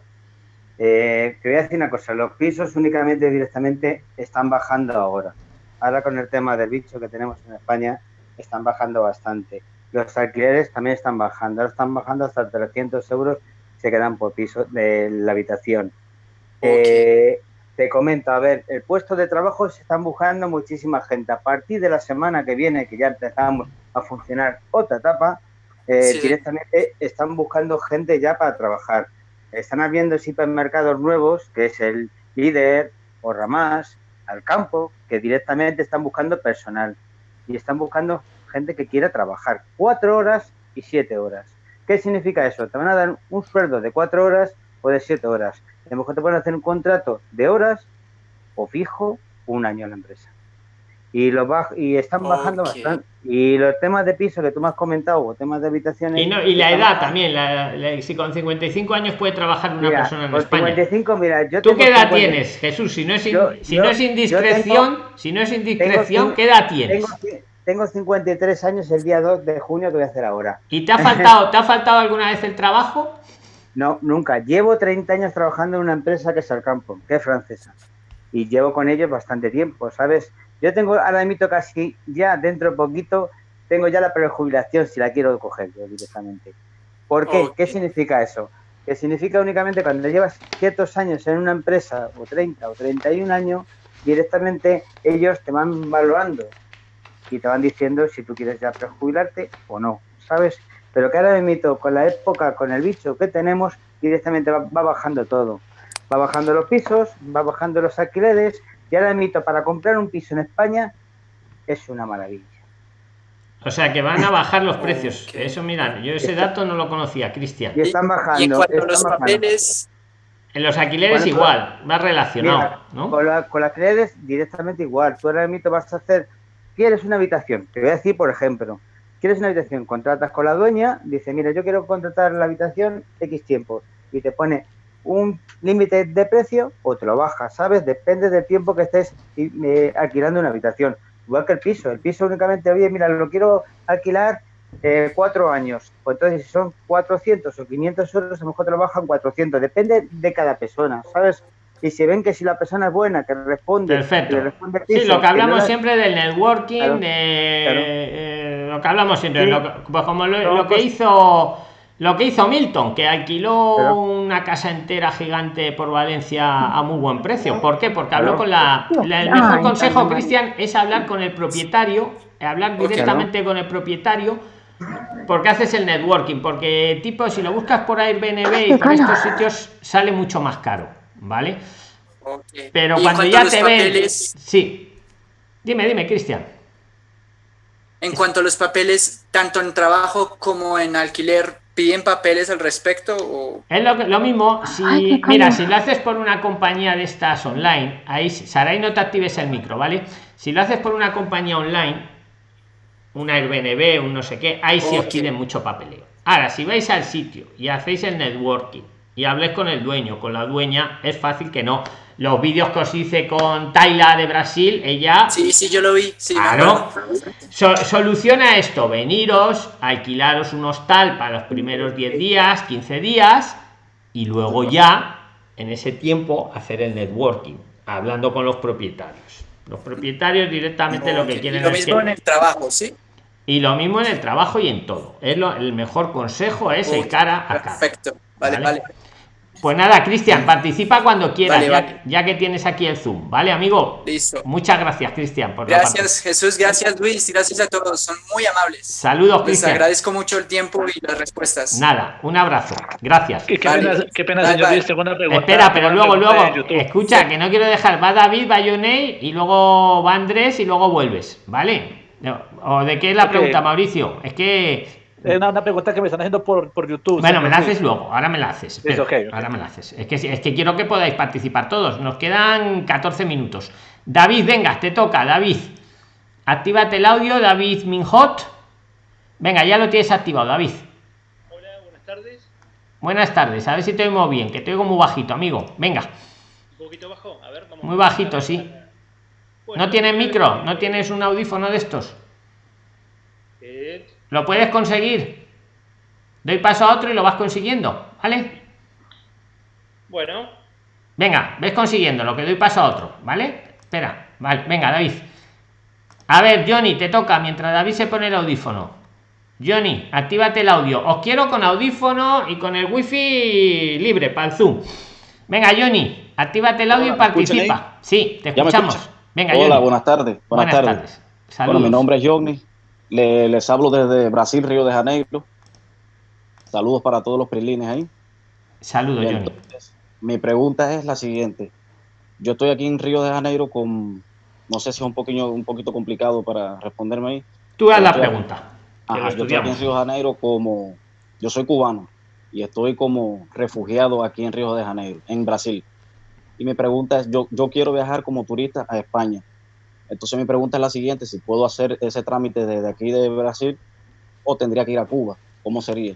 Eh, te voy a decir una cosa, los pisos únicamente directamente están bajando ahora. Ahora con el tema del bicho que tenemos en España, están bajando bastante. Los alquileres también están bajando, ahora están bajando hasta 300 euros se quedan por piso de la habitación. Eh, te comento, a ver, el puesto de trabajo se están buscando muchísima gente. A partir de la semana que viene, que ya empezamos a funcionar otra etapa, eh, directamente están buscando gente ya para trabajar. Están habiendo hipermercados nuevos, que es el líder o Ramás, al campo, que directamente están buscando personal y están buscando gente que quiera trabajar cuatro horas y siete horas. ¿Qué significa eso? Te van a dar un sueldo de cuatro horas o de siete horas. A lo mejor te pueden hacer un contrato de horas o fijo un año en la empresa. Y, lo y están bajando bastante. Y los temas de piso que tú me has comentado, o temas de habitaciones. Y, no, y la edad también, la, si con 55 años puede trabajar una persona en España. 55, mira, yo ¿Tú qué edad tienes, Jesús? Si no es, si no es indiscreción, si no es indiscreción, ¿qué edad tienes? Tengo 53 años el día 2 de junio que voy a hacer ahora. ¿Y te ha faltado, ¿te ha faltado alguna vez el trabajo? No, nunca. Llevo 30 años trabajando en una empresa que es el campo, que es francesa. Y llevo con ellos bastante tiempo, ¿sabes? Yo tengo ahora mismo casi ya dentro de poquito, tengo ya la prejubilación si la quiero coger yo directamente. ¿Por qué? ¿Qué significa eso? Que significa únicamente cuando llevas ciertos años en una empresa, o 30 o 31 años, directamente ellos te van valorando y te van diciendo si tú quieres ya prejubilarte o no, ¿sabes? Pero que ahora mito con la época, con el bicho que tenemos, directamente va, bajando todo. Va bajando los pisos, va bajando los alquileres, y ahora mito para comprar un piso en España es una maravilla. O sea que van a bajar los precios. Eso, mira, yo ese dato no lo conocía, Cristian. Y están bajando. Y en cuanto los papeles. En los alquileres igual, más relacionado, ¿no? Con, la, con los alquileres directamente igual. Tú ahora mismo vas a hacer quieres una habitación, te voy a decir, por ejemplo, quieres una habitación, contratas con la dueña, dice, mira, yo quiero contratar la habitación X tiempo, y te pone un límite de precio o te lo baja, ¿sabes? Depende del tiempo que estés eh, alquilando una habitación. Igual que el piso, el piso únicamente, oye, mira, lo quiero alquilar eh, cuatro años, pues entonces si son 400 o 500 euros, a lo mejor te lo bajan 400, depende de cada persona, ¿sabes? y si ven que si la persona es buena, que responde, Perfecto. sí, lo que hablamos siempre del networking, de eh, lo que hablamos siempre, pues como lo, que hizo lo que hizo Milton, que alquiló una casa entera gigante por Valencia a muy buen precio. ¿Por qué? Porque habló con la, el mejor consejo, Cristian, es hablar con el propietario, hablar directamente con el propietario porque haces el networking, porque tipo si lo buscas por Airbnb y por estos sitios sale mucho más caro. ¿vale? Pero cuando ya te ven... Sí. Dime, dime, Cristian. En cuanto a los papeles, tanto en trabajo como en alquiler, ¿piden papeles al respecto? O... Es lo, mismo, si, mira, si lo haces por una compañía de estas online, ahí, Saray, no te actives el micro, ¿vale? Si lo haces por una compañía online, una Airbnb, un no sé qué, ahí sí os piden mucho papeleo. Ahora, si vais al sitio y hacéis el networking, y hables con el dueño, con la dueña, es fácil que no. Los vídeos que os hice con Taila de Brasil, ella. Sí, sí, yo lo vi. Sí, claro. soluciona esto: veniros, alquilaros un hostal para los primeros 10 días, 15 días, y luego ya, en ese tiempo, hacer el networking, hablando con los propietarios. Los propietarios directamente lo que quieren lo mismo en el trabajo, sí. Y lo mismo en el trabajo y en todo. Es lo, el mejor consejo es el cara a cara. Perfecto. Vale, vale. Pues nada, Cristian, participa cuando quieras, ya, que tienes aquí el Zoom, ¿vale, amigo? Listo. Muchas gracias, Cristian. Gracias, Jesús, gracias, Luis, y gracias a todos, son muy amables. Saludos, Cristian. Les agradezco mucho el tiempo y las respuestas. Nada, un abrazo, gracias. Qué, pena, qué pena señor Luis, segunda pregunta. Espera, pero luego, luego, escucha, que no quiero dejar, va David, va Yonei, y luego va Andrés, y luego vuelves, ¿vale? ¿O de qué es la pregunta, Mauricio? Es que es una, pregunta que me están haciendo por, por YouTube. Bueno, me la haces luego, ahora me la haces. Ahora me la haces. Es que, es que quiero que podáis participar todos. Nos quedan 14 minutos. David, venga, te toca, David. Actívate el audio, David Minhot. Venga, ya lo tienes activado, David. Hola, buenas tardes. Buenas tardes, a ver si te oigo bien, que te oigo muy bajito, amigo. Venga. Un poquito bajo, a ver, Muy bajito, sí. ¿No tienes micro? ¿No tienes un audífono de estos? ¿Lo puedes conseguir? Doy paso a otro y lo vas consiguiendo, ¿vale? Bueno. Venga, ves consiguiendo lo que doy paso a otro, ¿vale? Espera, vale, venga, David. A ver, Johnny, te toca mientras David se pone el audífono. Johnny, actívate el audio. Os quiero con audífono y con el wifi libre para el Zoom. Venga, Johnny, actívate el audio y participa. Sí, te escuchamos. Venga, Hola, buenas tardes. Buenas, tardes. Bueno, mi nombre es Johnny. Les, hablo desde Brasil, Río de Janeiro. Saludos para todos los prilines ahí. Saludos, Johnny. Mi pregunta es la siguiente. Yo estoy aquí en Río de Janeiro con, no sé si es un poquito, un poquito complicado para responderme ahí. Tú haz la pregunta. yo estoy aquí en Río de Janeiro como, yo soy cubano y estoy como refugiado aquí en Río de Janeiro, en Brasil. Y mi pregunta es, yo, yo quiero viajar como turista a España. Entonces mi pregunta es la siguiente, si puedo hacer ese trámite desde aquí de Brasil o tendría que ir a Cuba, ¿cómo sería?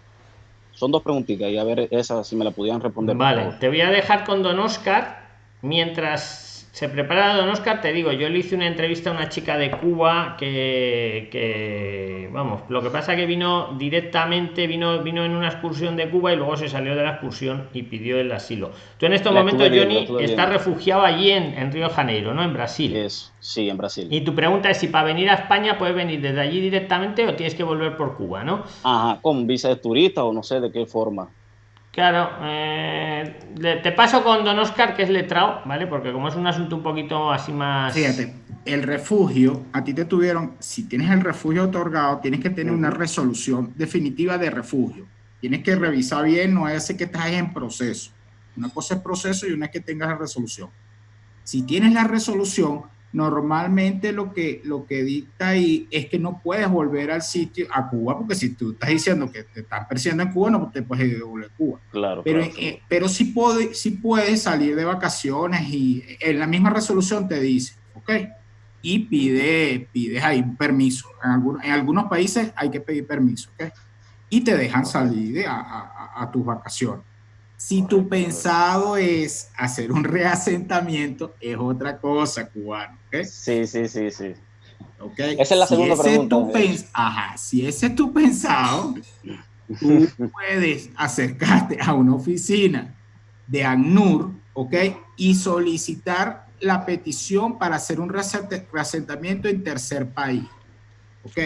Son dos preguntitas y a ver esa si me la pudieran responder. Vale, te voy a dejar con don Oscar mientras se prepara Don Oscar, te digo, yo le hice una entrevista a una chica de Cuba que, vamos, lo que pasa que vino directamente, vino, vino en una excursión de Cuba y luego se salió de la excursión y pidió el asilo. Tú en estos momentos, Johnny, estás refugiado allí en, en, Río de Janeiro, ¿no? En Brasil. Es, sí, en Brasil. Y tu pregunta es si para venir a España puedes venir desde allí directamente o tienes que volver por Cuba, ¿no? Ajá, con visa de turista o no sé de qué forma. Claro, eh, te paso con don Oscar, que es letrado, ¿vale? Porque como es un asunto un poquito así más... Fíjate, el refugio, a ti te tuvieron, si tienes el refugio otorgado, tienes que tener una resolución definitiva de refugio. Tienes que revisar bien, no es que estás en proceso. Una cosa es proceso y una es que tengas la resolución. Si tienes la resolución, normalmente lo que, lo que dicta ahí es que no puedes volver al sitio, a Cuba, porque si tú estás diciendo que te están persiguiendo en Cuba, no te puedes ir a Cuba. Claro, pero, eh, pero sí, puede, sí puedes salir de vacaciones y en la misma resolución te dice, ok, y pide, pides ahí un permiso. En, algunos, en algunos países hay que pedir permiso, ok, y te dejan salir a, a, a tus vacaciones. Si tu pensado es hacer un reasentamiento, es otra cosa, cubano. Sí, sí, sí, sí. Okay. Esa es la segunda pregunta. Ajá, si ese es tu pensado, tú puedes acercarte a una oficina de ACNUR, ¿ok? Y solicitar la petición para hacer un reasentamiento en tercer país, ¿ok?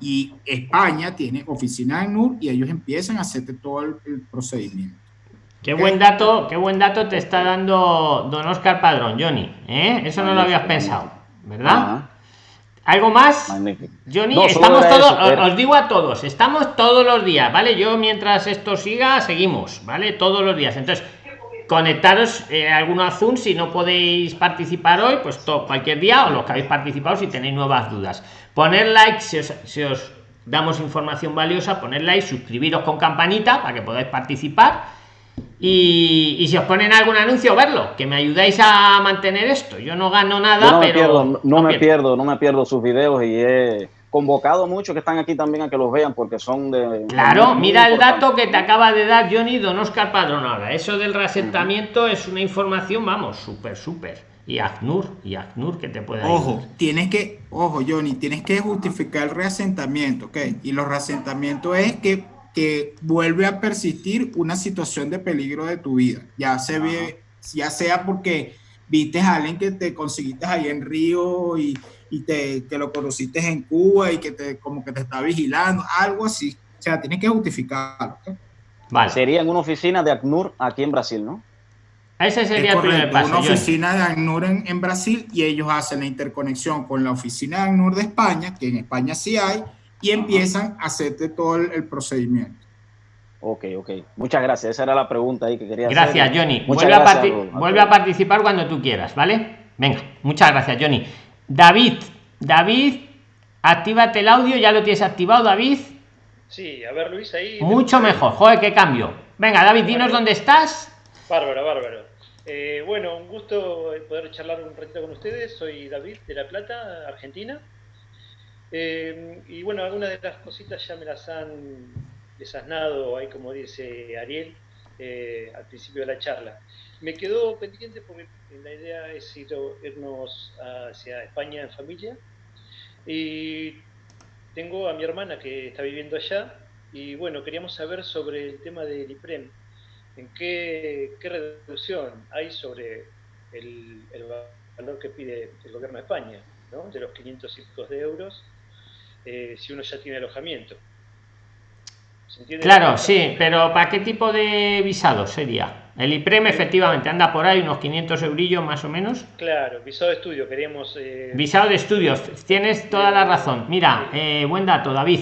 Y España tiene oficina de ACNUR y ellos empiezan a hacerte todo el procedimiento. Qué buen dato, qué buen dato te está dando don Oscar Padrón, Johnny. ¿eh? Eso no lo habías pensado, ¿verdad? ¿Algo más? Johnny, estamos todos, os, digo a todos, estamos todos los días, ¿vale? Yo mientras esto siga, seguimos, ¿vale? Todos los días. Entonces, conectaros eh, a alguno a Zoom si no podéis participar hoy, pues todo, cualquier día, o los que habéis participado si tenéis nuevas dudas. Poner like si os, si os damos información valiosa, poner like, suscribiros con campanita para que podáis participar y, si os ponen algún anuncio, verlo, que me ayudáis a mantener esto. Yo no gano nada, no pero. Me pierdo, no, me pierdo. no me pierdo sus videos y he convocado muchos que están aquí también a que los vean porque son de. Claro, mira el dato que te acaba de dar Johnny Don Oscar Padrón ahora. Eso del reasentamiento es una información, vamos, súper, súper. Y ACNUR, y ACNUR que te puede Ojo, tienes que, ojo, Johnny, tienes que justificar el reasentamiento, ¿ok? Y los reasentamientos es que que vuelve a persistir una situación de peligro de tu vida, ya, se ve, ya sea porque viste a alguien que te conseguiste ahí en Río y, y te, que lo conociste en Cuba y que te, como que te está vigilando, algo así. O sea, tienes que justificarlo. Vale. Sería en una oficina de ACNUR aquí en Brasil, ¿no? Ese sería el primer paso. Una oficina de ACNUR en, Brasil y ellos hacen la interconexión con la oficina de ACNUR de España, que en España sí hay, y empiezan a hacerte todo el, procedimiento. Ok, ok. Muchas gracias. Esa era la pregunta ahí que quería hacer. Gracias, Johnny. vuelve, a, vuelve a participar cuando tú quieras, ¿vale? Venga, muchas gracias, Johnny. David, David, actívate el audio, ya lo tienes activado, David. Sí, a ver, Luis, ahí. Mucho mejor, joder, qué cambio. Venga, David, dinos dónde estás. Bárbaro, bárbaro. Eh, bueno, un gusto poder charlar un ratito con ustedes. Soy David de La Plata, Argentina. Eh, y bueno, algunas de las cositas ya me las han desasnado, ahí como dice Ariel, eh, al principio de la charla. Me quedó pendiente porque la idea es irnos hacia España en familia. Y tengo a mi hermana que está viviendo allá. Y bueno, queríamos saber sobre el tema del IPREM. ¿En qué, reducción hay sobre el, valor que pide el gobierno de España, de los 500 y de euros, eh, si uno ya tiene alojamiento? Claro, sí, pero ¿para qué tipo de visado sería? El IPREM efectivamente anda por ahí unos 500 eurillos más o menos. Claro, visado de estudio, queríamos... Eh, visado de estudios, tienes toda la razón. Mira, eh, buen dato, David.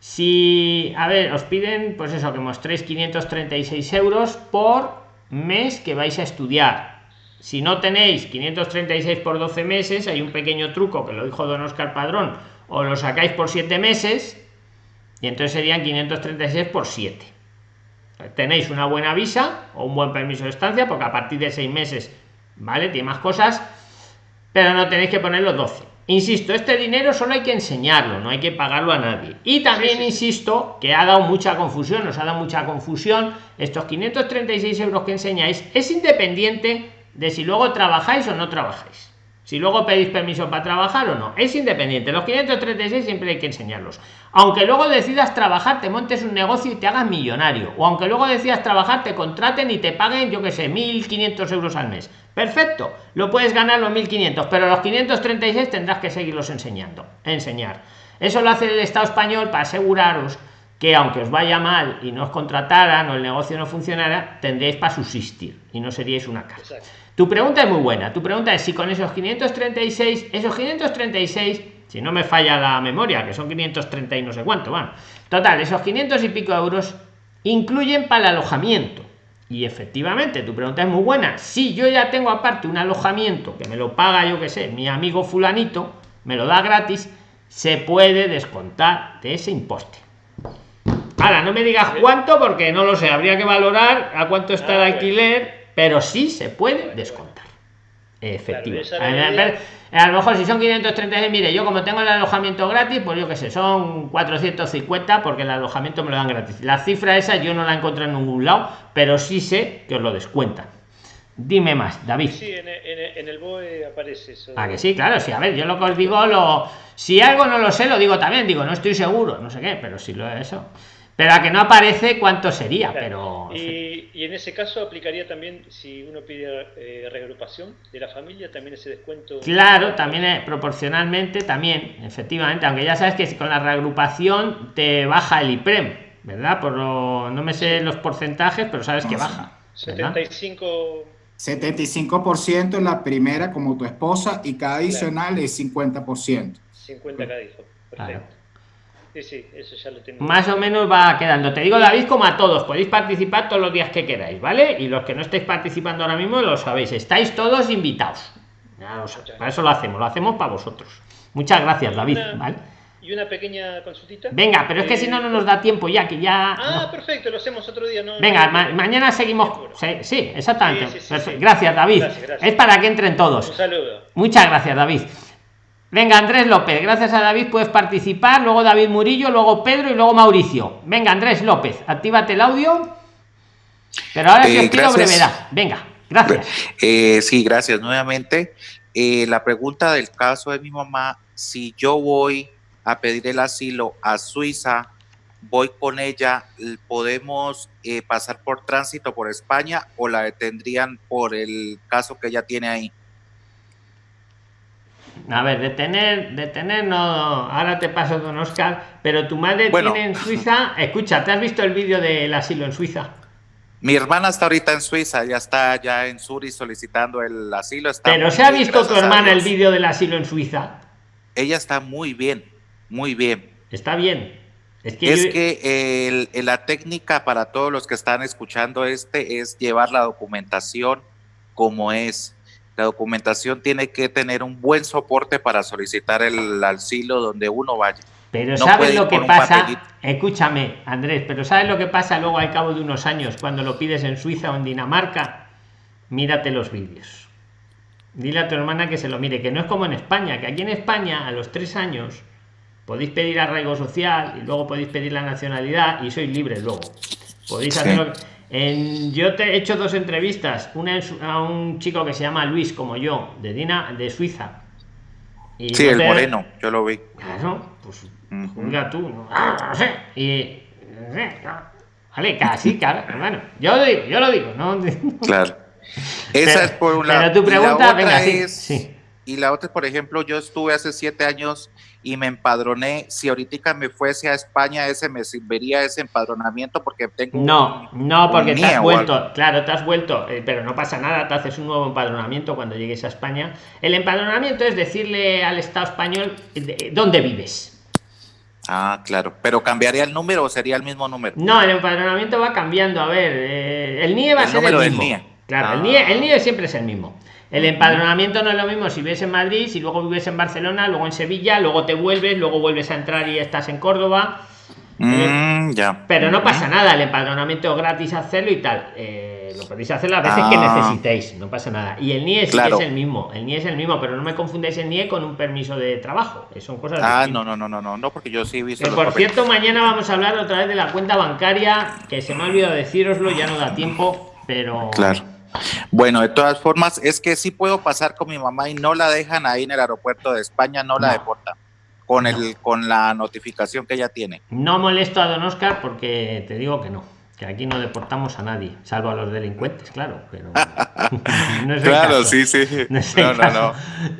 Si, a ver, os piden, pues eso, que mostréis 536 euros por mes que vais a estudiar. Si no tenéis 536 por 12 meses, hay un pequeño truco que lo dijo don Oscar Padrón, o lo sacáis por 7 meses, y entonces serían 536 por 7 tenéis una buena visa o un buen permiso de estancia porque a partir de 6 meses vale tiene más cosas pero no tenéis que poner los 12 insisto este dinero solo hay que enseñarlo no hay que pagarlo a nadie. Y también insisto que ha dado mucha confusión nos ha dado mucha confusión estos 536 euros que enseñáis. Es independiente de si luego trabajáis o no trabajáis si luego pedís permiso para trabajar o no. Es independiente. Los 536 siempre hay que enseñarlos. Aunque luego decidas trabajar, te montes un negocio y te hagas millonario. O aunque luego decidas trabajar, te contraten y te paguen, yo que sé, 1.500 euros al mes. Perfecto. Lo puedes ganar los 1.500, pero los 536 tendrás que seguirlos enseñando. Enseñar. Eso lo hace el Estado español para aseguraros que aunque os vaya mal y no os contrataran o el negocio no funcionara, tendréis para subsistir y no seríais una casa. Tu pregunta es muy buena. Tu pregunta es si con esos 536, esos 536, si no me falla la memoria, que son 530 y no sé cuánto, bueno, total, esos 500 y pico euros incluyen para el alojamiento. Y efectivamente, tu pregunta es muy buena. Si yo ya tengo aparte un alojamiento que me lo paga, yo que sé, mi amigo fulanito, me lo da gratis, se puede descontar de ese imposte. Ahora, no me digas cuánto porque no lo sé, habría que valorar a cuánto está el alquiler pero sí se puede descontar. Efectivamente. a, lo mejor si son 536, mire, yo como tengo el alojamiento gratis, pues yo qué sé, son 450 porque el alojamiento me lo dan gratis. La cifra esa yo no la encontré en ningún lado, pero sí sé que os lo descuentan. Dime más, David. Sí, en, el BOE aparece eso. Ah, que sí, claro, sí. A ver, yo lo que os digo, lo, si algo no lo sé, lo digo también. Digo, no estoy seguro, no sé qué, pero si lo eso. Pero a que no aparece cuánto sería, pero... Y, y, en ese caso aplicaría también, si uno pide eh, reagrupación de la familia, también ese descuento... Claro, también es, proporcionalmente, también, efectivamente, aunque ya sabes que con la reagrupación te baja el IPREM, ¿verdad? Por lo, no me sé los porcentajes, pero sabes que baja. 75... 75% en la primera como tu esposa y cada adicional es 50%. 50 cada hijo, perfecto. Sí, sí, eso ya lo tengo. Más o menos va quedando. Te digo, David, como a todos, podéis participar todos los días que queráis, ¿vale? Y los que no estáis participando ahora mismo lo sabéis, estáis todos invitados. para eso lo hacemos, lo hacemos para vosotros. Muchas gracias, David. Y una pequeña consultita. Venga, pero es que si no, no nos da tiempo ya, que ya. Ah, perfecto, lo hacemos otro día. No, Venga, mañana seguimos. Sí, exactamente. gracias, David. Es para que entren todos. Un saludo. Muchas gracias, David. Venga, Andrés López, gracias a David puedes participar, luego David Murillo, luego Pedro y luego Mauricio. Venga, Andrés López, actívate el audio. Pero ahora sí eh, os brevedad. Venga, gracias. Eh, sí, gracias nuevamente. Eh, la pregunta del caso de mi mamá, si yo voy a pedir el asilo a Suiza, voy con ella, ¿podemos pasar por tránsito por España o la detendrían por el caso que ella tiene ahí? A ver, de tener, de tener no. Ahora te paso don Oscar, pero tu madre tiene en Suiza. Escucha, ¿te has visto el vídeo del asilo en Suiza? Mi hermana está ahorita en Suiza, ya está ya en Zurich solicitando el asilo. Está pero se ha visto tu hermana el vídeo del asilo en Suiza. Ella está muy bien, muy bien. Está bien. Es que, es que la técnica para todos los que están escuchando este es llevar la documentación como es. La documentación tiene que tener un buen soporte para solicitar el asilo donde uno vaya. Pero ¿sabes lo que pasa? Escúchame, Andrés, pero ¿sabes lo que pasa luego al cabo de unos años cuando lo pides en Suiza o en Dinamarca? Mírate los vídeos. Dile a tu hermana que se lo mire, que no es como en España, que aquí en España a los tres años podéis pedir arraigo social y luego podéis pedir la nacionalidad y sois libres luego. Podéis hacerlo. En, yo te he hecho dos entrevistas, una a un chico que se llama Luis, como yo, de Dina, de Suiza. Y sí, el moreno, yo lo vi. Claro, pues uh tú, no, sé. Y. Vale, casi, claro, bueno, yo lo digo, yo lo digo, ¿no? Claro. Esa es por un lado. Pero tu pregunta, venga, sí. Y la otra, por ejemplo, yo estuve hace siete años y me empadroné. Si ahorita me fuese a España, ese me serviría ese empadronamiento porque tengo. No, no, porque te has vuelto, claro, te has vuelto, eh, pero no pasa nada, te haces un nuevo empadronamiento cuando llegues a España. El empadronamiento es decirle al Estado español dónde vives. Ah, claro, pero ¿cambiaría el número o sería el mismo número? No, el empadronamiento va cambiando. A ver, eh, el NIE va a ser el mismo. Claro, el, NIE, el NIE siempre es el mismo. El empadronamiento no es lo mismo si vives en Madrid, si luego vives en Barcelona, luego en Sevilla, luego te vuelves, luego vuelves a entrar y estás en Córdoba. Mm, ya. Pero no pasa nada, el empadronamiento es gratis hacerlo y tal. Eh, lo podéis hacer las veces que ah. necesitéis, no pasa nada. Y el NIE sí es el mismo, el NIE es el mismo, pero no me confundáis el NIE con un permiso de trabajo, son cosas Ah, no, no, no, no, no, no, porque yo sí he visto. por cierto, mañana vamos a hablar otra vez de la cuenta bancaria, que se me ha olvidado deciroslo, ya no da tiempo, pero. Claro bueno, de todas formas, es que sí puedo pasar con mi mamá y no la dejan ahí en el aeropuerto de España, no la deportan con el con la notificación que ella tiene. No molesto a don Oscar porque te digo que no, que aquí no deportamos a nadie, salvo a los delincuentes, claro, pero Claro, sí, sí. No, no, no,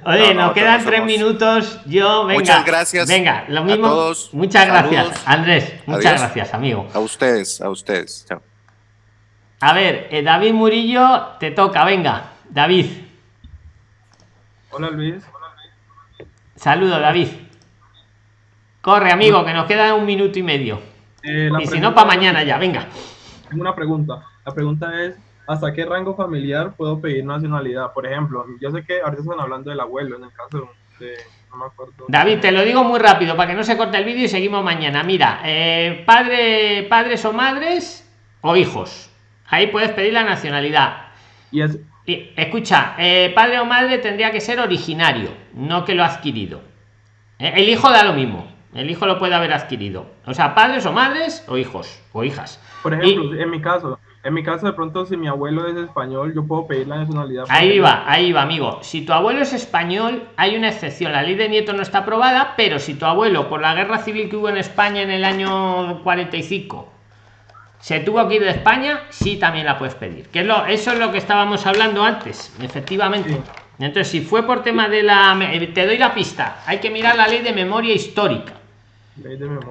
Oye, nos quedan tres minutos. Yo, venga. Muchas gracias. Venga, lo mismo. todos. Muchas gracias, Andrés. Muchas gracias, amigo. A ustedes, a ustedes. Chao. A ver, eh, David Murillo, te toca, venga, David. Hola Luis. Saludo, David. Corre, amigo, que nos queda un minuto y medio. Eh, y si no, para mañana ya, venga. Tengo una pregunta. La pregunta es, ¿hasta qué rango familiar puedo pedir nacionalidad? Por ejemplo, yo sé que ahorita están hablando del abuelo, en el caso de... No me acuerdo. David, te lo digo muy rápido para que no se corte el vídeo y seguimos mañana. Mira, eh, padre, padres o madres o hijos Ahí puedes pedir la nacionalidad. Y, escucha, eh, padre o madre tendría que ser originario, no que lo ha adquirido. Eh, el hijo da lo mismo. El hijo lo puede haber adquirido. O sea, padres o madres o hijos o hijas. Por ejemplo, en mi caso, en mi caso de pronto si mi abuelo es español, yo puedo pedir la nacionalidad. Ahí va, ahí va, amigo. Si tu abuelo es español, hay una excepción. La ley de nieto no está aprobada, pero si tu abuelo, por la guerra civil que hubo en España en el año 45, se tuvo que ir de España, sí también la puedes pedir. Que es lo, eso es lo que estábamos hablando antes, efectivamente. Entonces, si fue por tema de la... Te doy la pista. Hay que mirar la ley de memoria histórica.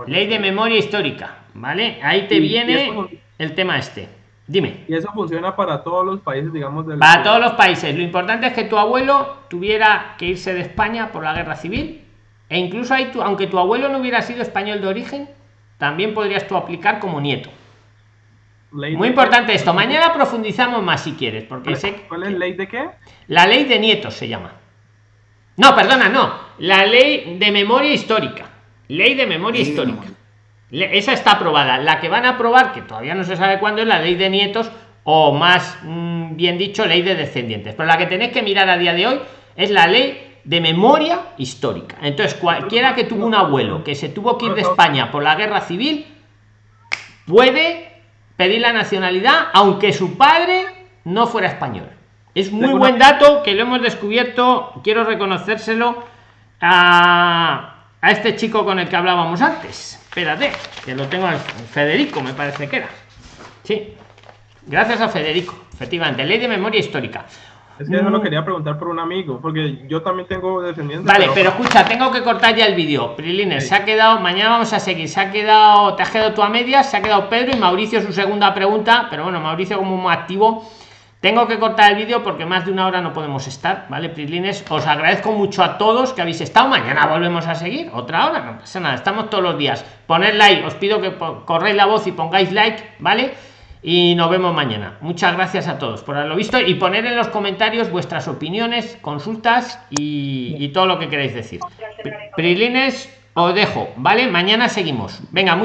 Ley de memoria, histórica. ¿Vale? Ahí te viene el tema este. Dime. Y eso funciona para todos los países, digamos. Del para todos los países. Lo importante es que tu abuelo tuviera que irse de España por la guerra civil. E incluso ahí, tu, aunque tu abuelo no hubiera sido español de origen, también podrías tú aplicar como nieto. Muy importante esto. Mañana profundizamos más si quieres, porque ¿Cuál, sé ¿Cuál es ley de qué? La ley de nietos se llama. No, perdona, no. La ley de memoria histórica. Ley de memoria histórica. Esa está aprobada. La que van a aprobar, que todavía no se sabe cuándo, es la ley de nietos o más mm, bien dicho, ley de descendientes. Pero la que tenéis que mirar a día de hoy es la ley de memoria histórica. Entonces, cualquiera que tuvo un abuelo que se tuvo que ir de España por la guerra civil puede pedir la nacionalidad aunque su padre no fuera español. Es muy buen dato que lo hemos descubierto, quiero reconocérselo a, a este chico con el que hablábamos antes. Espérate, que lo tengo al Federico, me parece que era. Sí, gracias a Federico, efectivamente, ley de memoria histórica. Es que eso lo quería preguntar por un amigo, porque yo también tengo descendientes. Vale, pero, escucha, tengo que cortar ya el vídeo. Prilines, se ha quedado, mañana vamos a seguir. Se ha quedado, te has quedado tú a medias, se ha quedado Pedro y Mauricio su segunda pregunta, pero bueno, Mauricio como muy activo. Tengo que cortar el vídeo porque más de una hora no podemos estar, ¿vale? Prilines, os agradezco mucho a todos que habéis estado. Mañana volvemos a seguir, otra hora, no pasa nada, estamos todos los días. Poned like, os pido que corréis la voz y pongáis like, ¿vale? Y nos vemos mañana. Muchas gracias a todos por haberlo visto y poner en los comentarios vuestras opiniones, consultas y, todo lo que queráis decir. Prilines, os dejo, ¿vale? Mañana seguimos. Venga,